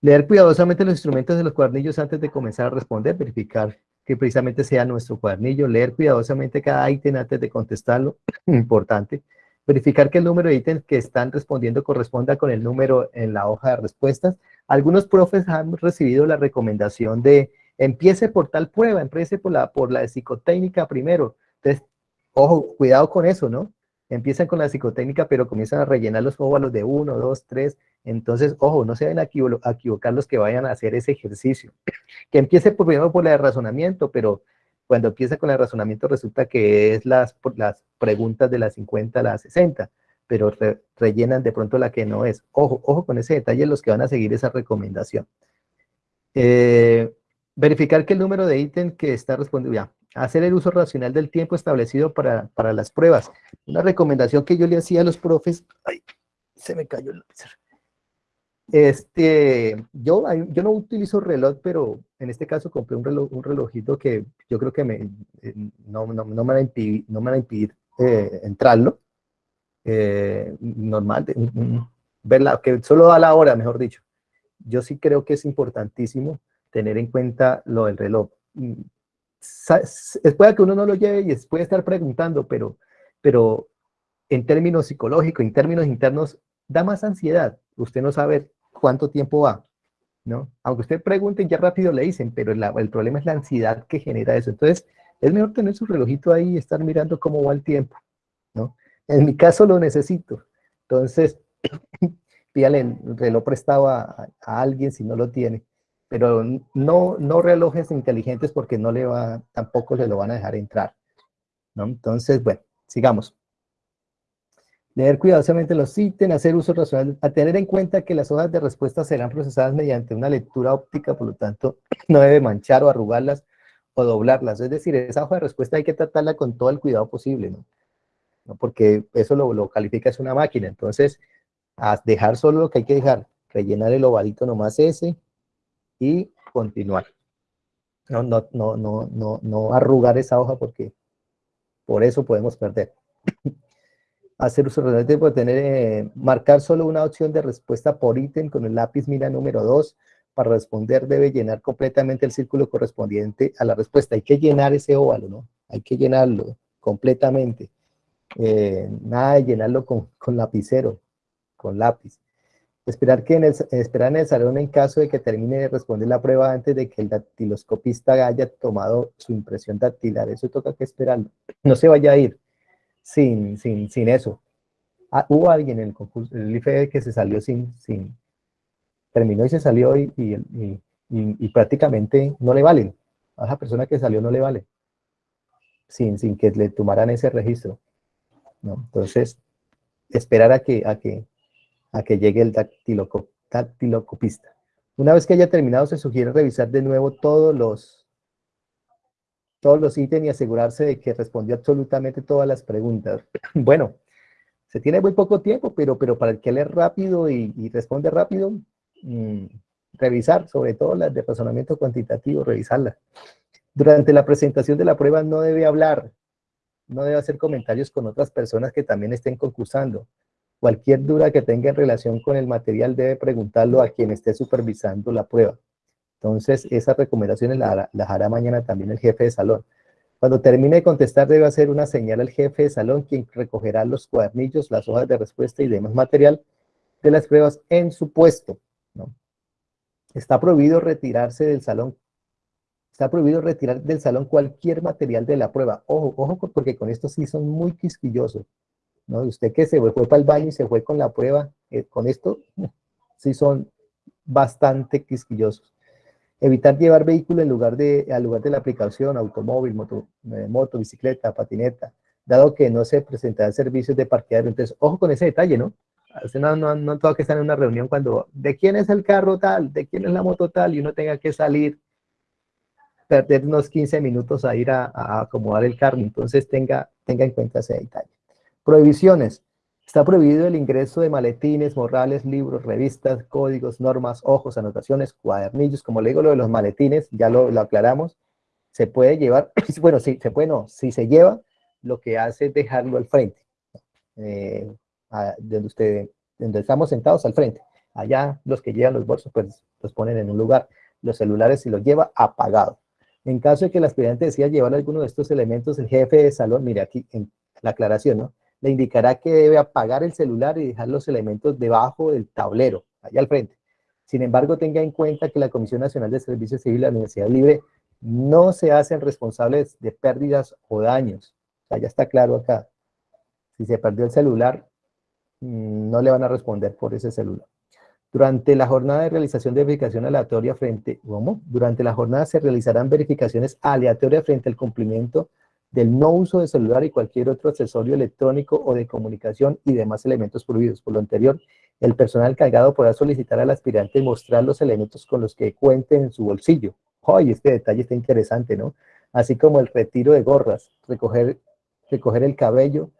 Leer cuidadosamente los instrumentos de los cuadernillos antes de comenzar a responder, verificar que precisamente sea nuestro cuadernillo, leer cuidadosamente cada ítem antes de contestarlo, importante, verificar que el número de ítems que están respondiendo corresponda con el número en la hoja de respuestas, algunos profes han recibido la recomendación de empiece por tal prueba, empiece por la, por la psicotécnica primero. Entonces, ojo, cuidado con eso, ¿no? Empiezan con la psicotécnica, pero comienzan a rellenar los óvalos de uno, dos, tres. Entonces, ojo, no se deben a equivocar los que vayan a hacer ese ejercicio. Que empiece por, primero por la de razonamiento, pero cuando empieza con el razonamiento resulta que es las, las preguntas de las 50 a las 60 pero rellenan de pronto la que no es. Ojo, ojo con ese detalle los que van a seguir esa recomendación. Eh, verificar que el número de ítem que está respondiendo, ya, hacer el uso racional del tiempo establecido para, para, las pruebas. Una recomendación que yo le hacía a los profes, ay, se me cayó el lápiz. Este, yo, yo no utilizo reloj, pero en este caso compré un, reloj, un relojito que yo creo que me, eh, no, no, no, me va a impedir, no me va a impedir eh, entrarlo, eh, normal, verla, que solo da la hora, mejor dicho. Yo sí creo que es importantísimo tener en cuenta lo del reloj. Mm, puede que uno no lo lleve y puede estar preguntando, pero, pero en términos psicológicos, en términos internos, da más ansiedad. Usted no sabe cuánto tiempo va, ¿no? Aunque usted pregunte, ya rápido le dicen, pero el problema es la ansiedad que genera eso. Entonces, es mejor tener su relojito ahí y estar mirando cómo va el tiempo, ¿no? En mi caso lo necesito. Entonces, pídale el reloj prestado a, alguien si no lo tiene. Pero no, no relojes inteligentes porque no le va, tampoco se lo van a dejar entrar. ¿no? Entonces, bueno, sigamos. Leer cuidadosamente los ítems, hacer uso racional, a tener en cuenta que las hojas de respuesta serán procesadas mediante una lectura óptica, por lo tanto, no debe manchar o arrugarlas o doblarlas. Es decir, esa hoja de respuesta hay que tratarla con todo el cuidado posible, ¿no? ¿No? Porque eso lo, lo califica es una máquina. Entonces, dejar solo lo que hay que dejar, rellenar el ovalito nomás ese y continuar. No, no, no, no, no, no arrugar esa hoja porque por eso podemos perder. Hacer uso de tener, eh, marcar solo una opción de respuesta por ítem con el lápiz mira número 2. Para responder debe llenar completamente el círculo correspondiente a la respuesta. Hay que llenar ese óvalo, ¿no? Hay que llenarlo completamente. Eh, nada de llenarlo con, con lapicero con lápiz. Esperar, que en el, esperar en el salón en caso de que termine de responder la prueba antes de que el dactiloscopista haya tomado su impresión dactilar. Eso toca que esperarlo. No se vaya a ir sin, sin, sin eso. Ah, hubo alguien en el concurso, el IFE que se salió sin, sin, terminó y se salió y, y, prácticamente no le valen. A esa persona que salió no le vale. Sin, sin que le tomaran ese registro. ¿no? Entonces, esperar a que, a que a que llegue el dactilocopista. Una vez que haya terminado, se sugiere revisar de nuevo todos los, todos los ítems y asegurarse de que respondió absolutamente todas las preguntas. Bueno, se tiene muy poco tiempo, pero, pero para el que lee rápido y, responde rápido, mm, revisar, sobre todo las de razonamiento cuantitativo, revisarlas. Durante la presentación de la prueba no debe hablar, no debe hacer comentarios con otras personas que también estén concursando. Cualquier duda que tenga en relación con el material debe preguntarlo a quien esté supervisando la prueba. Entonces, esas recomendaciones las, hará mañana también el jefe de salón. Cuando termine de contestar, debe hacer una señal al jefe de salón, quien recogerá los cuadernillos, las hojas de respuesta y demás material de las pruebas en su puesto. Está prohibido retirarse del salón. Está prohibido retirar del salón cualquier material de la prueba. Ojo, ojo, porque con esto sí son muy quisquillosos. ¿no? Usted que se fue, para el baño y se fue con la prueba, eh, con esto, sí son bastante quisquillosos. Evitar llevar vehículo en lugar de, al lugar de la aplicación, automóvil, moto, eh, moto, bicicleta, patineta, dado que no se presentarán servicios de parqueadero. Entonces, ojo con ese detalle, ¿no? No, no, no tengo que estar en una reunión cuando, ¿de quién es el carro tal? ¿De quién es la moto tal? Y uno tenga que salir, perder unos 15 minutos a ir a, a acomodar el carro. Entonces, tenga, tenga en cuenta ese detalle. Prohibiciones. Está prohibido el ingreso de maletines, morrales, libros, revistas, códigos, normas, ojos, anotaciones, cuadernillos. Como le digo lo de los maletines, ya lo, aclaramos. Se puede llevar, bueno, sí, se puede, no. Si se lleva, lo que hace es dejarlo al frente. Eh, donde, usted, donde estamos sentados al frente. Allá los que llevan los bolsos, pues los ponen en un lugar. Los celulares, si los lleva, apagado. En caso de que el aspirante decida llevar alguno de estos elementos, el jefe de salón, mire aquí en la aclaración, ¿no? Le indicará que debe apagar el celular y dejar los elementos debajo del tablero, allá al frente. Sin embargo, tenga en cuenta que la Comisión Nacional de Servicios Civil y la Universidad Libre no se hacen responsables de pérdidas o daños. O ya está claro acá. Si se perdió el celular, mm, no le van a responder por ese celular. Durante la jornada de realización de verificación aleatoria frente, ¿cómo? Durante la jornada se realizarán verificaciones aleatorias frente al cumplimiento del no uso de celular y cualquier otro accesorio electrónico o de comunicación y demás elementos prohibidos. Por lo anterior, el personal cargado podrá solicitar al aspirante mostrar los elementos con los que cuente en su bolsillo. ¡Ay, este detalle está interesante, ¿no? Así como el retiro de gorras, recoger, recoger el cabello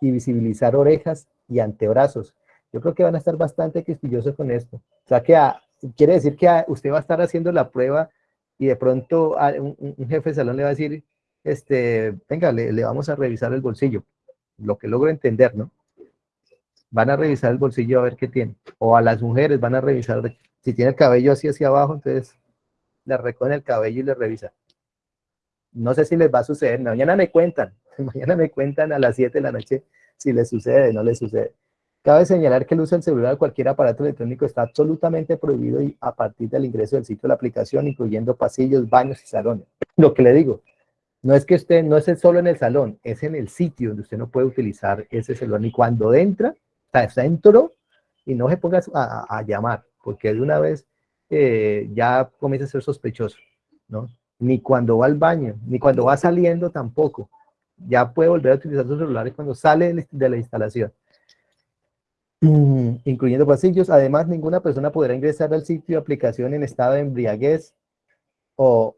y visibilizar orejas y antebrazos. Yo creo que van a estar bastante quisquillosos con esto. O sea, que quiere decir que usted va a estar haciendo la prueba y de pronto un jefe de salón le va a decir, este, venga, le, vamos a revisar el bolsillo. lo que logro entender, ¿no? Van a revisar el bolsillo a ver qué tiene. O a las mujeres van a revisar, si tiene el cabello así hacia abajo, entonces le recogen el cabello y le revisan. No sé si les va a suceder, mañana me cuentan, mañana me cuentan a las 7 de la noche si les sucede o no les sucede. Cabe señalar que el uso del celular o cualquier aparato electrónico está absolutamente prohibido y a partir del ingreso del sitio de la aplicación, incluyendo pasillos, baños y salones. Lo que le digo, no es que usted, no es solo en el salón, es en el sitio donde usted no puede utilizar ese celular. Ni cuando entra, o sea, dentro y no se ponga a, llamar, porque de una vez eh, ya comienza a ser sospechoso, ¿no? Ni cuando va al baño, ni cuando va saliendo tampoco. Ya puede volver a utilizar sus celulares cuando sale de la instalación. Mm, incluyendo pasillos. Además, ninguna persona podrá ingresar al sitio de aplicación en estado de embriaguez o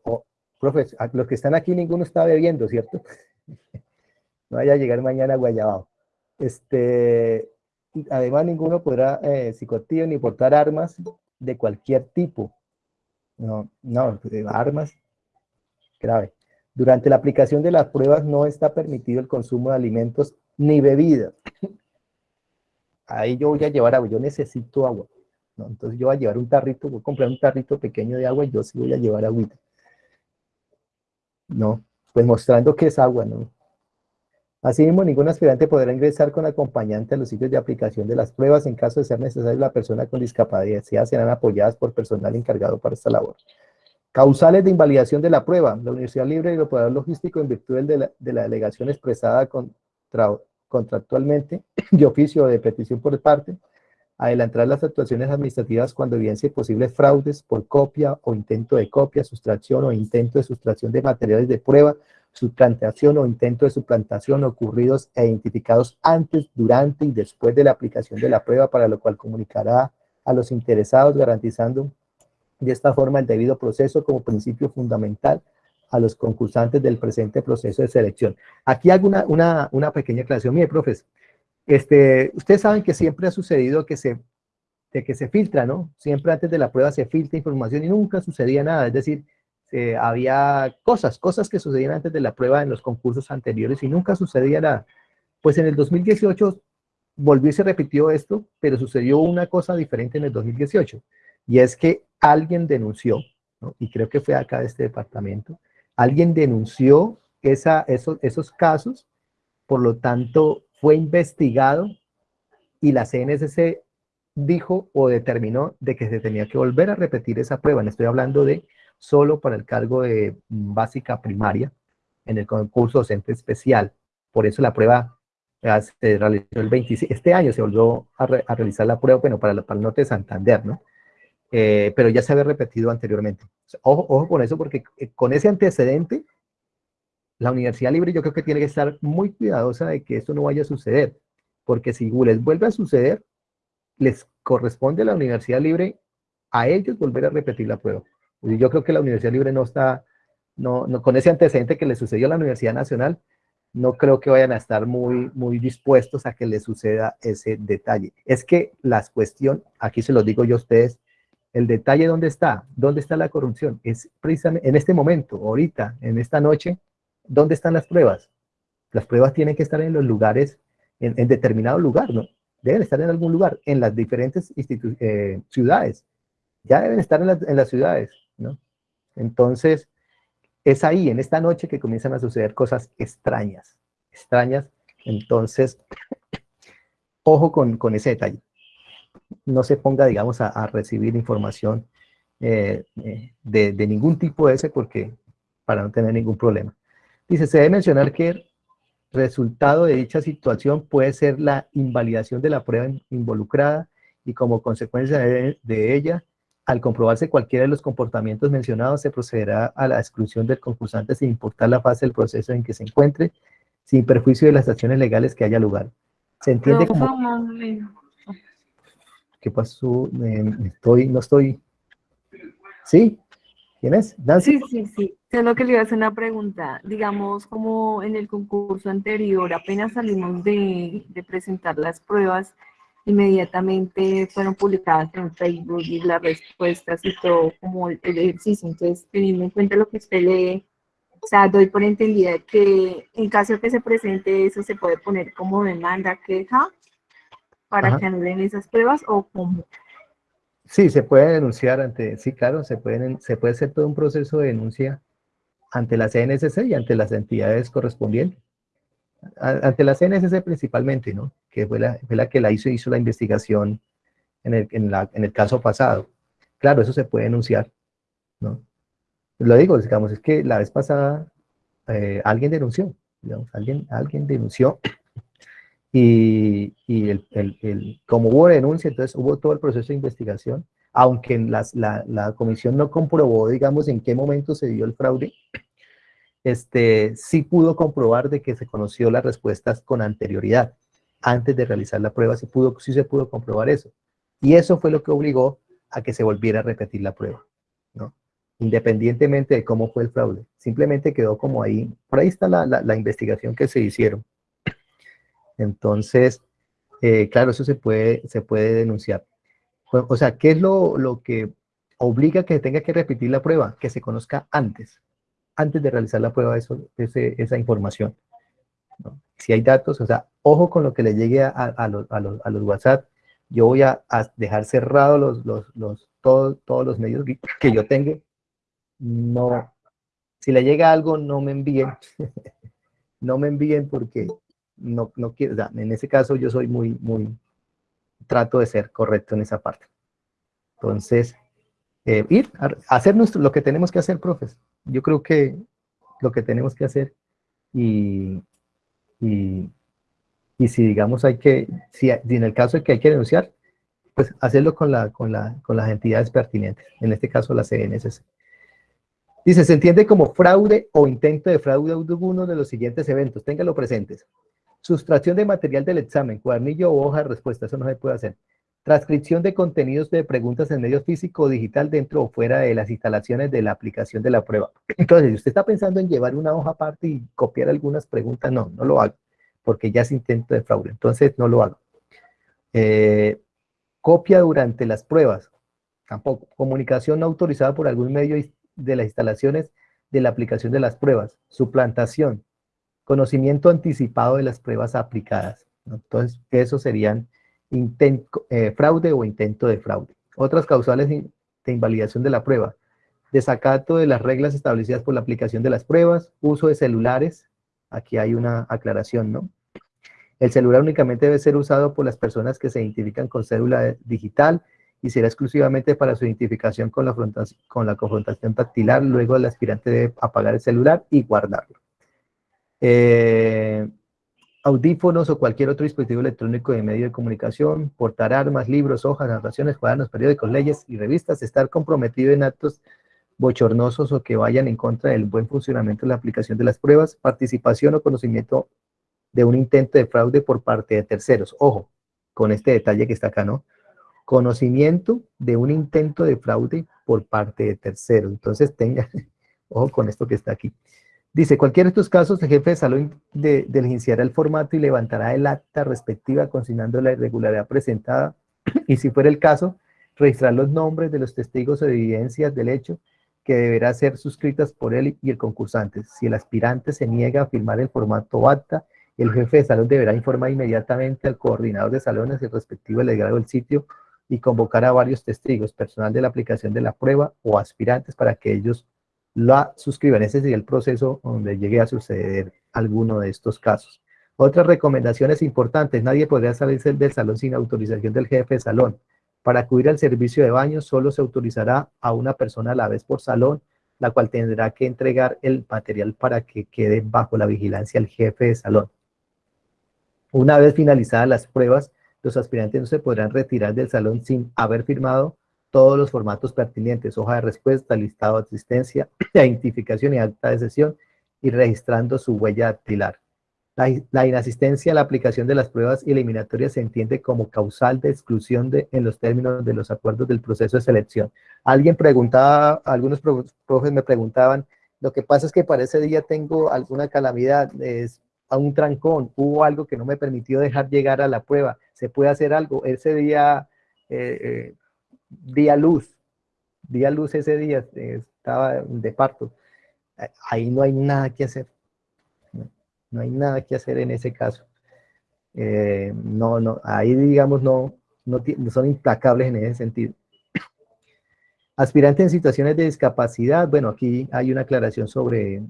los que están aquí ninguno está bebiendo, ¿cierto? no vaya a llegar mañana guayabao. Este, además, ninguno podrá eh, ni portar armas de cualquier tipo. No, no, armas, grave. Durante la aplicación de las pruebas no está permitido el consumo de alimentos ni bebidas ahí yo voy a llevar agua, yo necesito agua. ¿no? Entonces yo voy a llevar un tarrito, voy a comprar un tarrito pequeño de agua y yo sí voy a llevar agüita. No, pues mostrando que es agua, ¿no? Asimismo, ningún aspirante podrá ingresar con acompañante a los sitios de aplicación de las pruebas. En caso de ser necesario, la persona con discapacidad serán apoyadas por personal encargado para esta labor. Causales de invalidación de la prueba. La Universidad Libre y el Operador Logístico, en virtud de la, de la delegación expresada contra, contractualmente de oficio o de petición por parte, adelantar las actuaciones administrativas cuando evidencie posibles fraudes por copia o intento de copia, sustracción o intento de sustracción de materiales de prueba, suplantación o intento de suplantación ocurridos e identificados antes, durante y después de la aplicación de la prueba, para lo cual comunicará a los interesados garantizando de esta forma el debido proceso como principio fundamental a los concursantes del presente proceso de selección. Aquí hago una, una, pequeña aclaración. Mire, profes, este, ustedes saben que siempre ha sucedido que se, de que se filtra, ¿no? Siempre antes de la prueba se filtra información y nunca sucedía nada. Es decir, había cosas, cosas que sucedían antes de la prueba en los concursos anteriores y nunca sucedía nada. Pues en el 2018 volvió y se repitió esto, pero sucedió una cosa diferente en el 2018. Y es que alguien denunció, ¿no? y creo que fue acá de este departamento, alguien denunció esa, esos, esos casos, por lo tanto fue investigado y la CNSC dijo o determinó de que se tenía que volver a repetir esa prueba. Le estoy hablando de solo para el cargo de básica primaria en el concurso docente especial. Por eso la prueba se realizó el 26, este año se volvió a, realizar la prueba, bueno, para, para el norte de Santander, ¿no? Eh, pero ya se había repetido anteriormente. Ojo, ojo con eso, porque eh, con ese antecedente, la Universidad Libre yo creo que tiene que estar muy cuidadosa de que esto no vaya a suceder, porque si les vuelve a suceder, les corresponde a la Universidad Libre a ellos volver a repetir la prueba. Yo creo que la Universidad Libre no está, no, no, con ese antecedente que le sucedió a la Universidad Nacional, no creo que vayan a estar muy, muy dispuestos a que le suceda ese detalle. Es que la cuestión, aquí se lo digo yo a ustedes, el detalle dónde está, dónde está la corrupción, es precisamente en este momento, ahorita, en esta noche, ¿dónde están las pruebas? Las pruebas tienen que estar en los lugares, en, determinado lugar, ¿no? Deben estar en algún lugar, en las diferentes eh, ciudades. Ya deben estar en, en las ciudades, ¿no? Entonces, es ahí, en esta noche, que comienzan a suceder cosas extrañas, extrañas. Entonces, ojo con, ese detalle no se ponga, digamos, a, recibir información eh, eh, de, ningún tipo de ese porque para no tener ningún problema. Dice, se debe mencionar que el resultado de dicha situación puede ser la invalidación de la prueba involucrada y como consecuencia de, ella, al comprobarse cualquiera de los comportamientos mencionados, se procederá a la exclusión del concursante sin importar la fase del proceso en que se encuentre, sin perjuicio de las acciones legales que haya lugar. Se entiende como... ¿Qué pasó? estoy, no estoy. ¿Sí? ¿Quién es? Sí, sí, sí. Solo que le iba a hacer una pregunta. Digamos, como en el concurso anterior, apenas salimos de, presentar las pruebas, inmediatamente fueron publicadas en Facebook y las respuestas y todo como el, ejercicio. Entonces, teniendo en cuenta lo que usted lee, O sea, doy por entendida que en caso de que se presente eso, se puede poner como demanda, queja, para que anulen esas pruebas o como. Sí, se puede denunciar ante, sí, claro, se, pueden, se puede hacer todo un proceso de denuncia ante la CNSC y ante las entidades correspondientes. Ante la CNSC principalmente, ¿no? Que fue la, fue la que la hizo, hizo la investigación en el, en, la, en el caso pasado. Claro, eso se puede denunciar, ¿no? Lo digo, digamos, es que la vez pasada eh, alguien denunció, digamos, alguien, alguien denunció y, el, como hubo denuncia, entonces hubo todo el proceso de investigación, aunque las, la, comisión no comprobó, digamos, en qué momento se dio el fraude, este, sí pudo comprobar de que se conoció las respuestas con anterioridad, antes de realizar la prueba, sí, pudo, sí se pudo comprobar eso. Y eso fue lo que obligó a que se volviera a repetir la prueba, ¿no? Independientemente de cómo fue el fraude. Simplemente quedó como ahí. Por ahí está la, la investigación que se hicieron. Entonces, eh, claro, eso se puede, se puede denunciar. O sea, ¿qué es lo, lo que obliga a que tenga que repetir la prueba? Que se conozca antes, antes de realizar la prueba eso, ese, esa información. Si hay datos, o sea, ojo con lo que le llegue a, los, a los, a los WhatsApp, yo voy a, dejar cerrados los, los, los, todos, todos los medios que yo tenga. No, si le llega algo, no me envíen. no me envíen porque no, no quiero, o en ese caso yo soy muy, muy, trato de ser correcto en esa parte. Entonces, eh, ir a hacer nuestro, lo que tenemos que hacer, profes. Yo creo que lo que tenemos que hacer y, y, y si digamos hay que, si, en el caso de que hay que denunciar, pues hacerlo con, la, con, la, con las entidades pertinentes, en este caso la CNSC. Dice, se entiende como fraude o intento de fraude alguno de los siguientes eventos, téngalo presentes. Sustracción de material del examen, cuadernillo o hoja de respuesta, eso no se puede hacer. Transcripción de contenidos de preguntas en medio físico o digital dentro o fuera de las instalaciones de la aplicación de la prueba. Entonces, si usted está pensando en llevar una hoja aparte y copiar algunas preguntas, no, no lo haga porque ya es intento de fraude. Entonces, no lo hago. Eh, copia durante las pruebas, tampoco. Comunicación no autorizada por algún medio de las instalaciones de la aplicación de las pruebas. Suplantación. Conocimiento anticipado de las pruebas aplicadas. Entonces, eso serían eh, fraude o intento de fraude. Otras causales de invalidación de la prueba. Desacato de las reglas establecidas por la aplicación de las pruebas. Uso de celulares. Aquí hay una aclaración, ¿no? El celular únicamente debe ser usado por las personas que se identifican con cédula digital y será exclusivamente para su identificación con la, con la confrontación tactilar. Luego el aspirante debe apagar el celular y guardarlo. Eh, audífonos o cualquier otro dispositivo electrónico de medio de comunicación, portar armas, libros, hojas, narraciones, cuadernos, periódicos, leyes y revistas, estar comprometido en actos bochornosos o que vayan en contra del buen funcionamiento de la aplicación de las pruebas, participación o conocimiento de un intento de fraude por parte de terceros. Ojo, con este detalle que está acá, ¿no? Conocimiento de un intento de fraude por parte de terceros. Entonces tenga, ojo con esto que está aquí. Dice, cualquiera de estos casos, el jefe de salón de, diligenciará el formato y levantará el acta respectiva consignando la irregularidad presentada y si fuera el caso, registrar los nombres de los testigos o evidencias del hecho que deberá ser suscritas por él y el concursante. Si el aspirante se niega a firmar el formato acta, el jefe de salón deberá informar inmediatamente al coordinador de salones el respectivo delegado del sitio y convocar a varios testigos, personal de la aplicación de la prueba o aspirantes para que ellos la suscriban. Ese sería el proceso donde llegue a suceder alguno de estos casos. Otras recomendaciones importantes. Nadie podría salirse del salón sin autorización del jefe de salón. Para acudir al servicio de baño solo se autorizará a una persona a la vez por salón, la cual tendrá que entregar el material para que quede bajo la vigilancia del jefe de salón. Una vez finalizadas las pruebas, los aspirantes no se podrán retirar del salón sin haber firmado todos los formatos pertinentes, hoja de respuesta, listado de asistencia, identificación y acta de sesión, y registrando su huella dactilar. La, inasistencia a la aplicación de las pruebas eliminatorias se entiende como causal de exclusión de, en los términos de los acuerdos del proceso de selección. Alguien preguntaba, algunos profes me preguntaban, lo que pasa es que para ese día tengo alguna calamidad, es, a un trancón, hubo algo que no me permitió dejar llegar a la prueba, se puede hacer algo, ese día, eh, eh, día luz, día luz ese día, estaba de parto, ahí no hay nada que hacer. No, hay nada que hacer en ese caso. Eh, no, no, ahí digamos no, no, son implacables en ese sentido. Aspirantes en situaciones de discapacidad, bueno, aquí hay una aclaración sobre,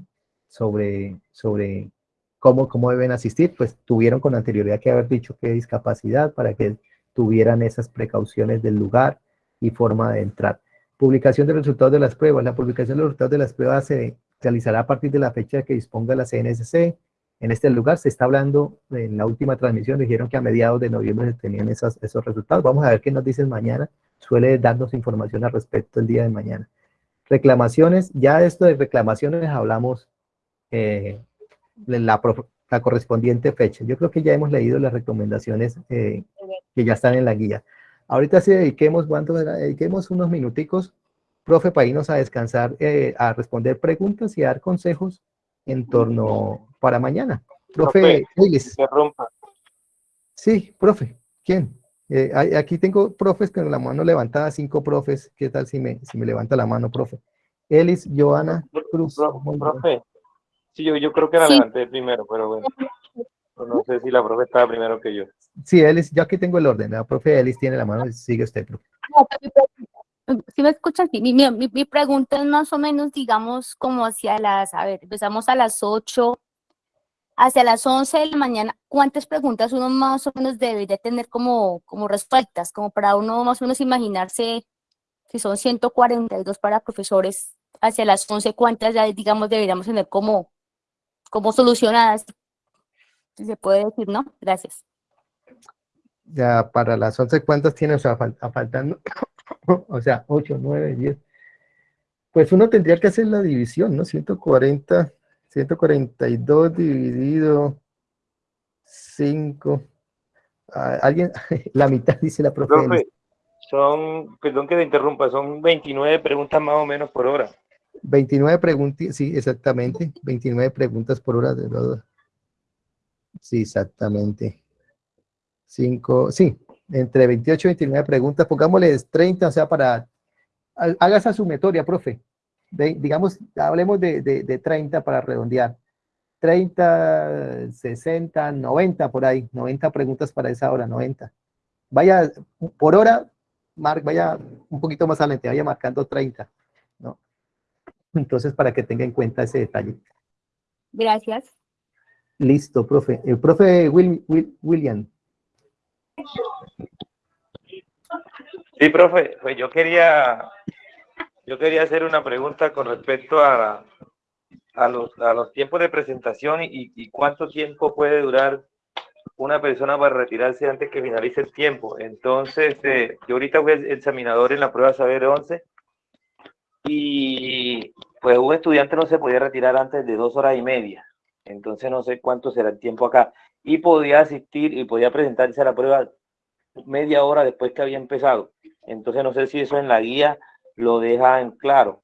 sobre, sobre cómo, cómo deben asistir, pues tuvieron con anterioridad que haber dicho qué discapacidad para que tuvieran esas precauciones del lugar y forma de entrar. Publicación de resultados de las pruebas. La publicación de los resultados de las pruebas se realizará a partir de la fecha que disponga la CNSC. En este lugar se está hablando, en la última transmisión dijeron que a mediados de noviembre se tenían esos, esos resultados. Vamos a ver qué nos dicen mañana. Suele darnos información al respecto el día de mañana. Reclamaciones, ya esto de reclamaciones hablamos eh, de la, la, correspondiente fecha. Yo creo que ya hemos leído las recomendaciones eh, que ya están en la guía. Ahorita sí dediquemos, ¿cuánto Dediquemos unos minuticos, profe, para irnos a descansar, eh, a responder preguntas y a dar consejos en torno para mañana. Profe, rompa. Sí, profe, ¿quién? Eh, aquí tengo profes con la mano levantada, cinco profes. ¿Qué tal si me, si me levanta la mano, profe? Elis, Joana, Cruz. Profe, sí, yo, yo creo que la levanté primero, pero bueno. No sé si la profe estaba primero que yo. Sí, Elis, yo aquí tengo el orden. La profe Elis tiene la mano, sigue usted, profe. Si me escuchas, mi, mi, mi, pregunta es más o menos, digamos, como hacia las, a ver, empezamos a las 8, hacia las 11 de la mañana, ¿cuántas preguntas uno más o menos debería tener como, como respuestas? Como para uno más o menos imaginarse, si son 142 para profesores, hacia las 11, ¿cuántas ya, digamos, deberíamos tener como, como solucionadas? Si se puede decir, ¿no? Gracias. Ya para las 11 cuántas tiene, o sea, faltando, o sea, 8, 9, 10. Pues uno tendría que hacer la división, ¿no? 140, 142 dividido 5. Ah, alguien, la mitad dice la profe. profe. Son, perdón que te interrumpa, son 29 preguntas más o menos por hora. 29 preguntas, sí, exactamente, 29 preguntas por hora de todo. Sí, exactamente. 5, sí, entre 28 y 29 preguntas, pongámosles 30, o sea, para, haga esa sumatoria, profe. digamos, hablemos de, de, de 30 para redondear. 30, 60, 90 por ahí, 90 preguntas para esa hora, 90. Vaya, por hora, Mark, vaya un poquito más adelante, vaya marcando 30, ¿no? Entonces, para que tenga en cuenta ese detalle. Gracias. Listo, profe. El profe William. Sí, profe, pues yo quería, yo quería hacer una pregunta con respecto a, a, los, a los tiempos de presentación y, y, cuánto tiempo puede durar una persona para retirarse antes que finalice el tiempo. Entonces, eh, yo ahorita fui examinador en la prueba Saber 11 y pues un estudiante no se podía retirar antes de dos horas y media entonces no sé cuánto será el tiempo acá. Y podía asistir y podía presentarse a la prueba media hora después que había empezado. Entonces no sé si eso en la guía lo deja en claro.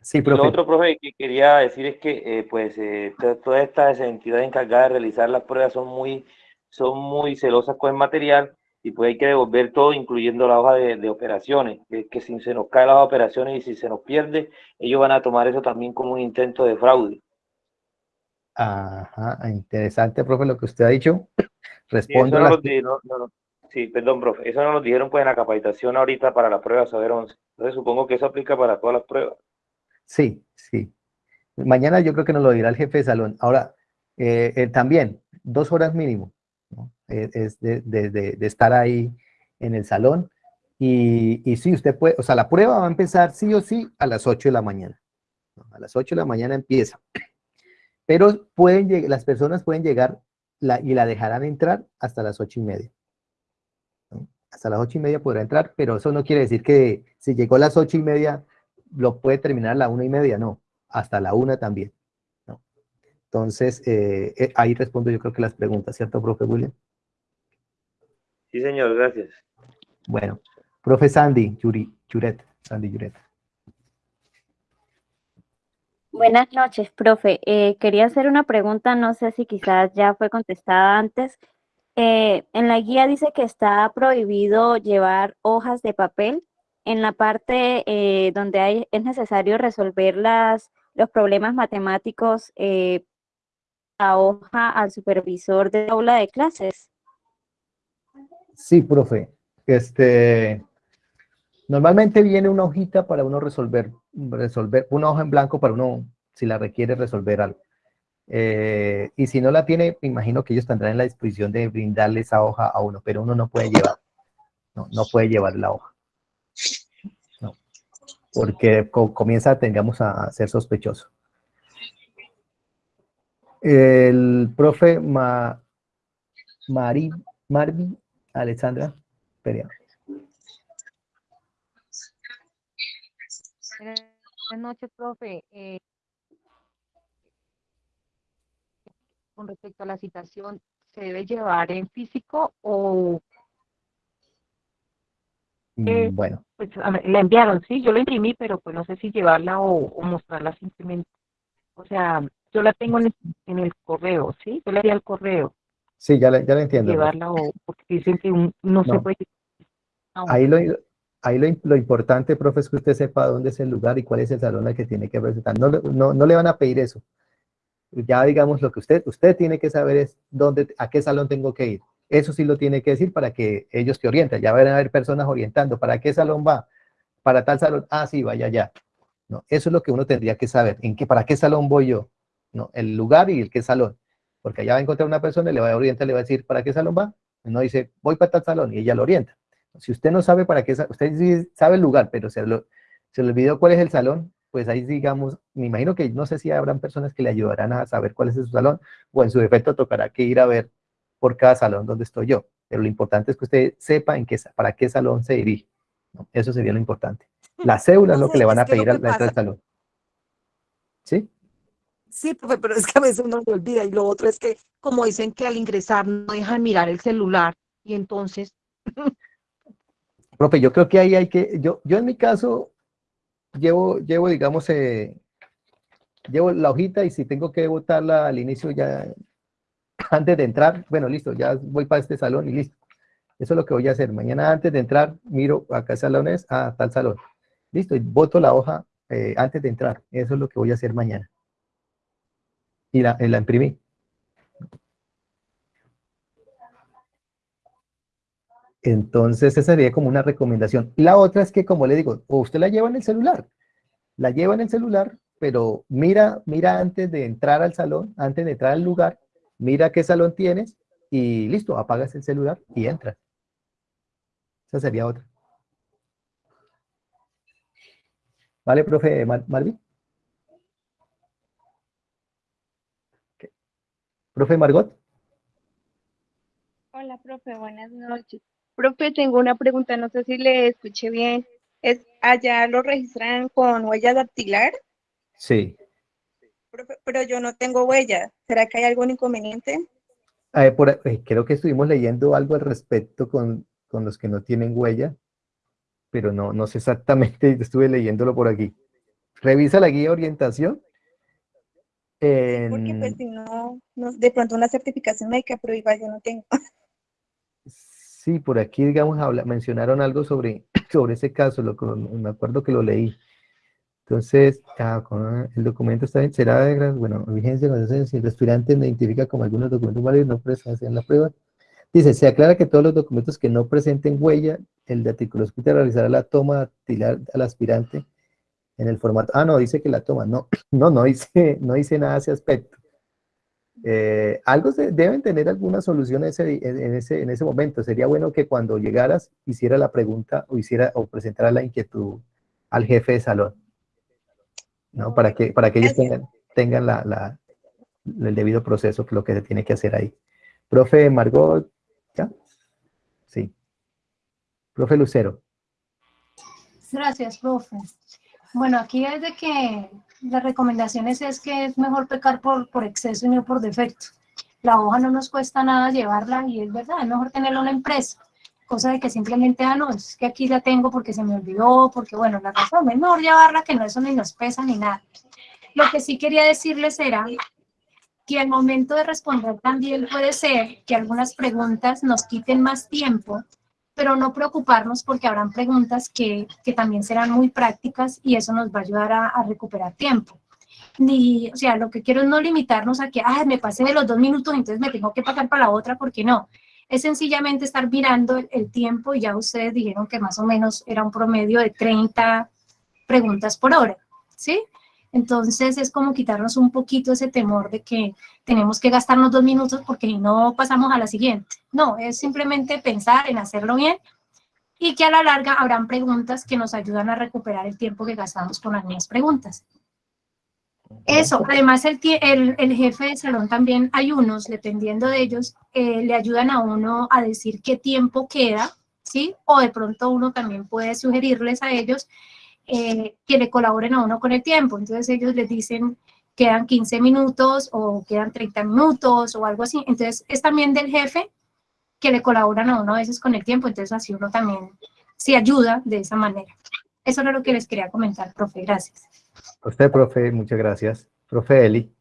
Sí, profe. lo otro, profe, que quería decir es que eh, pues eh, todas estas entidades encargadas de realizar las pruebas son muy, son muy celosas con el material y pues hay que devolver todo, incluyendo la hoja de, operaciones, que, que, si se nos cae la hoja de operaciones y si se nos pierde, ellos van a tomar eso también como un intento de fraude. Ajá, interesante, profe, lo que usted ha dicho. Respondo sí, sí, perdón, profe, eso no nos dijeron pues en la capacitación ahorita para la prueba Saber 11. Entonces supongo que eso aplica para todas las pruebas. Sí, sí. Mañana yo creo que nos lo dirá el jefe de salón. Ahora, eh, eh, también, dos horas mínimo, ¿no? Eh, es de, de, de, estar ahí en el salón. Y, y sí, usted puede, o sea, la prueba va a empezar sí o sí a las 8 de la mañana. A las 8 de la mañana empieza. Pero pueden, las personas pueden llegar y la dejarán entrar hasta las ocho y media. Hasta las ocho y media podrá entrar, pero eso no quiere decir que si llegó a las ocho y media lo puede terminar a la una y media, no, hasta la una también. Entonces, eh, eh, ahí respondo yo creo que las preguntas, ¿cierto, profe William? Sí, señor, gracias. Bueno, profe Sandy, Yuri, Yuret, Sandy Yuret. Buenas noches, profe. Eh, quería hacer una pregunta, no sé si quizás ya fue contestada antes. Eh, en la guía dice que está prohibido llevar hojas de papel. En la parte eh, donde hay, es necesario resolver los problemas matemáticos a hoja al supervisor de aula de clases? Sí, profe. Este, normalmente viene una hojita para uno resolver, resolver, una hoja en blanco para uno, si la requiere, resolver algo. Eh, y si no la tiene, me imagino que ellos tendrán la disposición de brindarle esa hoja a uno, pero uno no puede llevar, no, no puede llevar la hoja. No, porque comienza, tengamos a ser sospechoso. El profe Ma, Mari, Marvi Alexandra Perea. Buenas noches, profe. Eh, con respecto a la citación, ¿se debe llevar en físico o...? Mm, bueno. Pues la enviaron, sí, yo la imprimí, pero pues no sé si llevarla o, mostrarla simplemente. O sea, yo la tengo en el, correo, ¿sí? Yo le di al correo. Sí, ya la, ya la entiendo. Llevarla o porque dicen que no, se puede... Ahí lo, ahí lo, lo, importante, profe, es que usted sepa dónde es el lugar y cuál es el salón al que tiene que presentar. No, no, no le van a pedir eso ya digamos lo que usted, usted tiene que saber es dónde, a qué salón tengo que ir. Eso sí lo tiene que decir para que ellos te orienten. Ya van a haber personas orientando. ¿Para qué salón va? Para tal salón. Ah, sí, vaya allá. No, eso es lo que uno tendría que saber. ¿En qué, ¿Para qué salón voy yo? No, el lugar y el qué salón. Porque allá va a encontrar una persona y le va a orientar, le va a decir, ¿para qué salón va? No dice, voy para tal salón y ella lo orienta. Si usted no sabe para qué, usted sí sabe el lugar, pero se, lo, se le olvidó cuál es el salón, pues ahí digamos, me imagino que no sé si habrán personas que le ayudarán a saber cuál es su salón, o en su defecto tocará que ir a ver por cada salón donde estoy yo. Pero lo importante es que usted sepa en qué, para qué salón se dirige. Eso sería lo importante. La cédula es lo que le van a pedir al al salón. ¿Sí? Sí, pero es que a veces uno se olvida. Y lo otro es que, como dicen que al ingresar no dejan mirar el celular, y entonces... Profe, yo creo que ahí hay que, yo, yo en mi caso, llevo, llevo digamos, eh, llevo la hojita y si tengo que botarla al inicio ya, antes de entrar, bueno, listo, ya voy para este salón y listo. Eso es lo que voy a hacer. Mañana antes de entrar, miro a qué salón es, a tal salón. Listo, y boto la hoja eh, antes de entrar. Eso es lo que voy a hacer mañana. Y la, la imprimí. Entonces, esa sería como una recomendación. La otra es que, como le digo, o usted la lleva en el celular, la lleva en el celular, pero mira, mira antes de entrar al salón, antes de entrar al lugar, mira qué salón tienes y listo, apagas el celular y entras. Esa sería otra. ¿Vale, profe Marvin? ¿Profe Margot? Hola, profe, buenas noches. Profe, tengo una pregunta, no sé si le escuché bien. ¿Es allá lo registran con huella dactilar? Sí. pero yo no tengo huella. ¿Será que hay algún inconveniente? por, eh, creo que estuvimos leyendo algo al respecto con, con, los que no tienen huella, pero no, no sé exactamente, estuve leyéndolo por aquí. Revisa la guía de orientación. Porque pues si no, no, de pronto una certificación médica, pero igual yo no tengo. Sí, por aquí, digamos, mencionaron algo sobre, sobre ese caso, lo, me acuerdo que lo leí. Entonces, ah, el documento está, será de bueno, vigencia, si el aspirante identifica como algunos documentos válidos, no presentan la prueba. Dice, se aclara que todos los documentos que no presenten huella, el de hospital realizará la toma dactilar al aspirante en el formato. Ah, no, dice que la toma. No, no, no dice, no dice nada a ese aspecto. Eh, algo se, deben tener alguna solución en ese, en, ese, momento. Sería bueno que cuando llegaras hiciera la pregunta o hiciera o presentara la inquietud al jefe de salón, ¿no? Para que, para que ellos tengan, tengan la, el debido proceso, que lo que se tiene que hacer ahí. Profe Margot, ¿ya? Sí. Profe Lucero. Gracias, profe. Bueno, aquí desde que las recomendaciones es que es mejor pecar por, por exceso y no por defecto. La hoja no nos cuesta nada llevarla y es verdad, es mejor tenerla en la empresa. Cosa de que simplemente, ah, no, es que aquí la tengo porque se me olvidó, porque bueno, la razón mejor llevarla que no eso ni nos pesa ni nada. Lo que sí quería decirles era que al momento de responder también puede ser que algunas preguntas nos quiten más tiempo pero no preocuparnos porque habrán preguntas que, que, también serán muy prácticas y eso nos va a ayudar a, recuperar tiempo. ni, o sea, lo que quiero es no limitarnos a que, ah, me pasé de los dos minutos, entonces me tengo que pasar para la otra, porque no. Es sencillamente estar mirando el, el tiempo y ya ustedes dijeron que más o menos era un promedio de 30 preguntas por hora, ¿sí? Entonces es como quitarnos un poquito ese temor de que tenemos que gastarnos dos minutos porque no pasamos a la siguiente. No, es simplemente pensar en hacerlo bien y que a la larga habrán preguntas que nos ayudan a recuperar el tiempo que gastamos con las mismas preguntas. Eso, además el, el, el, jefe de salón también hay unos, dependiendo de ellos, eh, le ayudan a uno a decir qué tiempo queda, ¿sí? O de pronto uno también puede sugerirles a ellos eh, que le colaboren a uno con el tiempo. Entonces ellos les dicen quedan 15 minutos o quedan 30 minutos o algo así. Entonces es también del jefe que le colaboran a uno a veces con el tiempo, entonces así uno también se ayuda de esa manera. Eso era lo que les quería comentar, profe. Gracias. A usted, profe, muchas gracias. Profe Eli.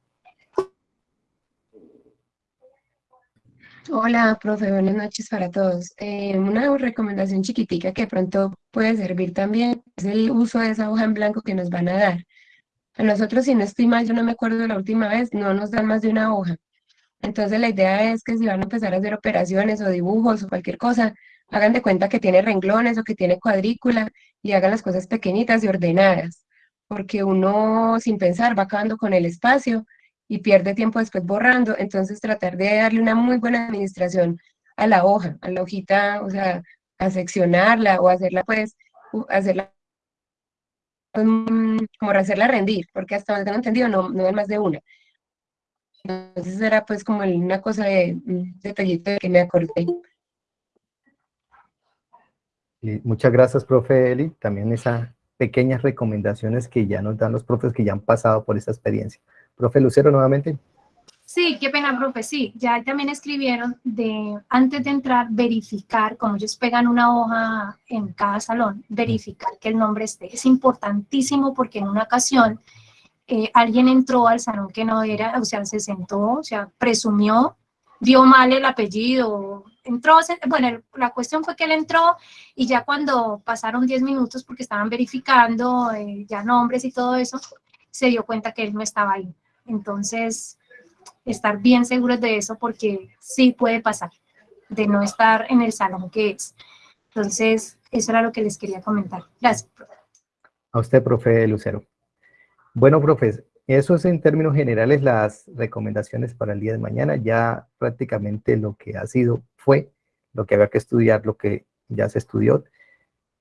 Hola, profe, buenas noches para todos. Eh, una recomendación chiquitica que pronto puede servir también es el uso de esa hoja en blanco que nos van a dar. A nosotros, si no estoy mal, yo no me acuerdo de la última vez, no nos dan más de una hoja. Entonces la idea es que si van a empezar a hacer operaciones o dibujos o cualquier cosa, hagan de cuenta que tiene renglones o que tiene cuadrícula y hagan las cosas pequeñitas y ordenadas, porque uno sin pensar va acabando con el espacio y pierde tiempo después borrando, entonces tratar de darle una muy buena administración a la hoja, a la hojita, o sea, a seccionarla o hacerla pues, hacerla como hacerla rendir, porque hasta donde tengo entendido no, no hay más de una. Entonces era pues como una cosa de un detallito de que me acordé. Y muchas gracias, profe Eli. También esas pequeñas recomendaciones que ya nos dan los profes que ya han pasado por esta experiencia. Profe Lucero, nuevamente. Sí, qué pena, profe. Sí, ya también escribieron de antes de entrar, verificar, como ellos pegan una hoja en cada salón, verificar que el nombre esté. Es importantísimo porque en una ocasión eh, alguien entró al salón que no era, o sea, se sentó, o sea, presumió, dio mal el apellido, entró, bueno, la cuestión fue que él entró y ya cuando pasaron 10 minutos porque estaban verificando eh, ya nombres y todo eso, se dio cuenta que él no estaba ahí. Entonces, estar bien seguros de eso porque sí puede pasar, de no estar en el salón que es. Entonces, eso era lo que les quería comentar. Gracias, profe. A usted, profe Lucero. Bueno, profes, eso es en términos generales las recomendaciones para el día de mañana. Ya prácticamente lo que ha sido fue lo que había que estudiar, lo que ya se estudió.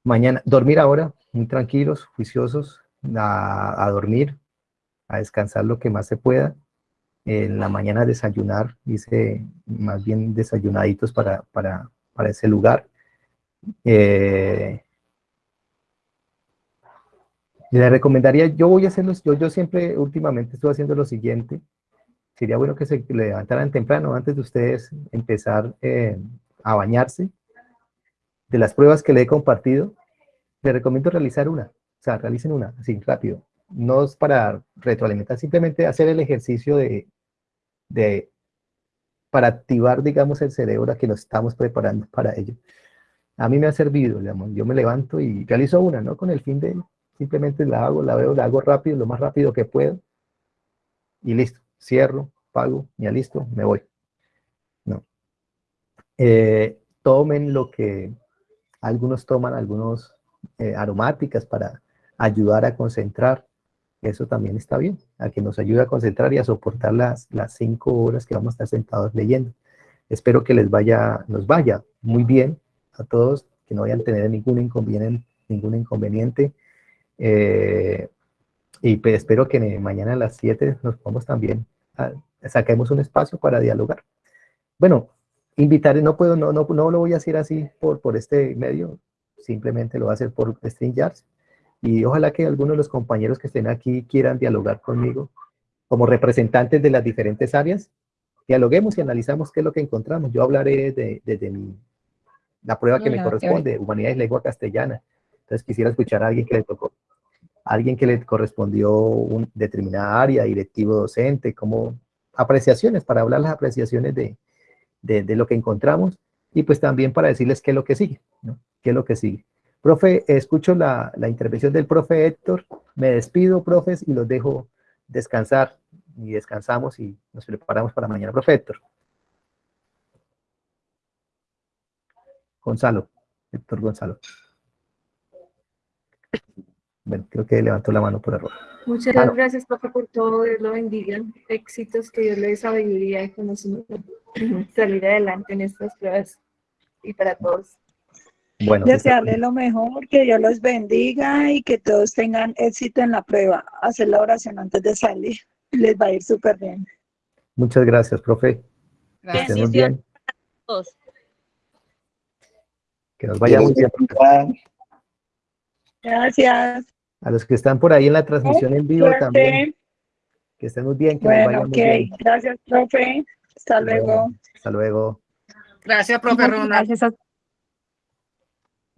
Mañana, dormir ahora, muy tranquilos, juiciosos, a dormir, a descansar lo que más se pueda. En la mañana desayunar, dice más bien desayunaditos para, para, para ese lugar. Eh, le recomendaría, yo voy a hacerlo, yo, yo siempre últimamente estoy haciendo lo siguiente, sería bueno que se levantaran temprano antes de ustedes empezar eh, a bañarse. De las pruebas que le he compartido, les recomiendo realizar una, o sea, realicen una, así, rápido. No es para retroalimentar, simplemente hacer el ejercicio de, de para activar, digamos, el cerebro a que nos estamos preparando para ello. A mí me ha servido, yo me levanto y realizo una, ¿no? Con el fin de simplemente la hago, la veo, la hago rápido, lo más rápido que puedo, y listo, cierro, pago, ya listo, me voy. No. Eh, tomen lo que algunos toman, algunos eh, aromáticas para ayudar a concentrar, eso también está bien, a que nos ayude a concentrar y a soportar las, las cinco horas que vamos a estar sentados leyendo. Espero que les vaya, nos vaya muy bien a todos, que no vayan a tener ningún inconveniente, ningún inconveniente eh, y pues espero que mañana a las 7 nos podamos también, a, saquemos un espacio para dialogar. Bueno, invitar, no puedo, no, no, no lo voy a hacer así por, por este medio, simplemente lo voy a hacer por StreamYard. Y ojalá que algunos de los compañeros que estén aquí quieran dialogar conmigo como representantes de las diferentes áreas. Dialoguemos y analizamos qué es lo que encontramos. Yo hablaré desde de, de mi, la prueba que me corresponde, Humanidades y Lengua Castellana. Entonces quisiera escuchar a alguien que le tocó alguien que le correspondió una determinada área, directivo docente, como apreciaciones, para hablar las apreciaciones de, de, lo que encontramos y pues también para decirles qué es lo que sigue, ¿no? ¿Qué es lo que sigue? Profe, escucho la, la, intervención del profe Héctor, me despido, profes, y los dejo descansar y descansamos y nos preparamos para mañana, profe Héctor. Gonzalo, Héctor Gonzalo. Bueno, creo que levantó la mano por error. Muchas Ah, no. gracias, profe, por todo. Dios lo bendiga. Éxitos, que Dios le dé sabiduría y conocimiento. Salir adelante en estas pruebas y para todos. Bueno, Desearle lo mejor, que Dios los bendiga y que todos tengan éxito en la prueba. Hacer la oración antes de salir. Les va a ir súper bien. muchas gracias, profe. Que estén muy bien. Que nos vaya muy bien. Gracias. A los que están por ahí en la transmisión en vivo Suerte. también. Que estén muy bien, que nos Bueno, vaya ok. muy bien. Gracias, profe. Hasta luego. Hasta luego. Gracias, profe Ronald. Gracias, a-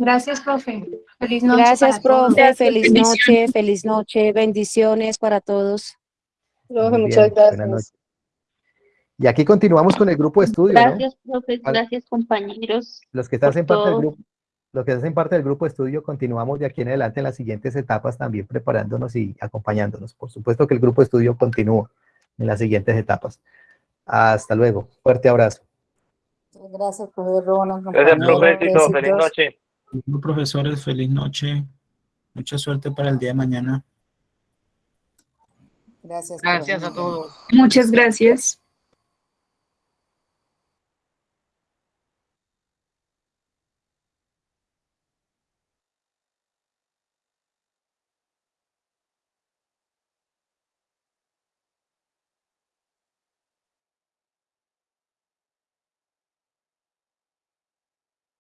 Gracias, profe. Feliz noche. Gracias, todos. profe. Feliz noche, feliz noche. Bendiciones para todos. Bien, buenas noches. Y aquí continuamos con el grupo de estudio, ¿no? Gracias, profe. Gracias, compañeros. Los que hacen por parte del grupo, los que hacen parte del grupo de estudio, continuamos de aquí en adelante en las siguientes etapas también preparándonos y acompañándonos. Por supuesto que el grupo de estudio continúa en las siguientes etapas. Hasta luego. Fuerte abrazo. Gracias, profe Ronald. Gracias, profesito. Feliz noche. Bueno, profesores, feliz noche. Mucha suerte para el día de mañana. Gracias. Gracias a todos. Muchas gracias.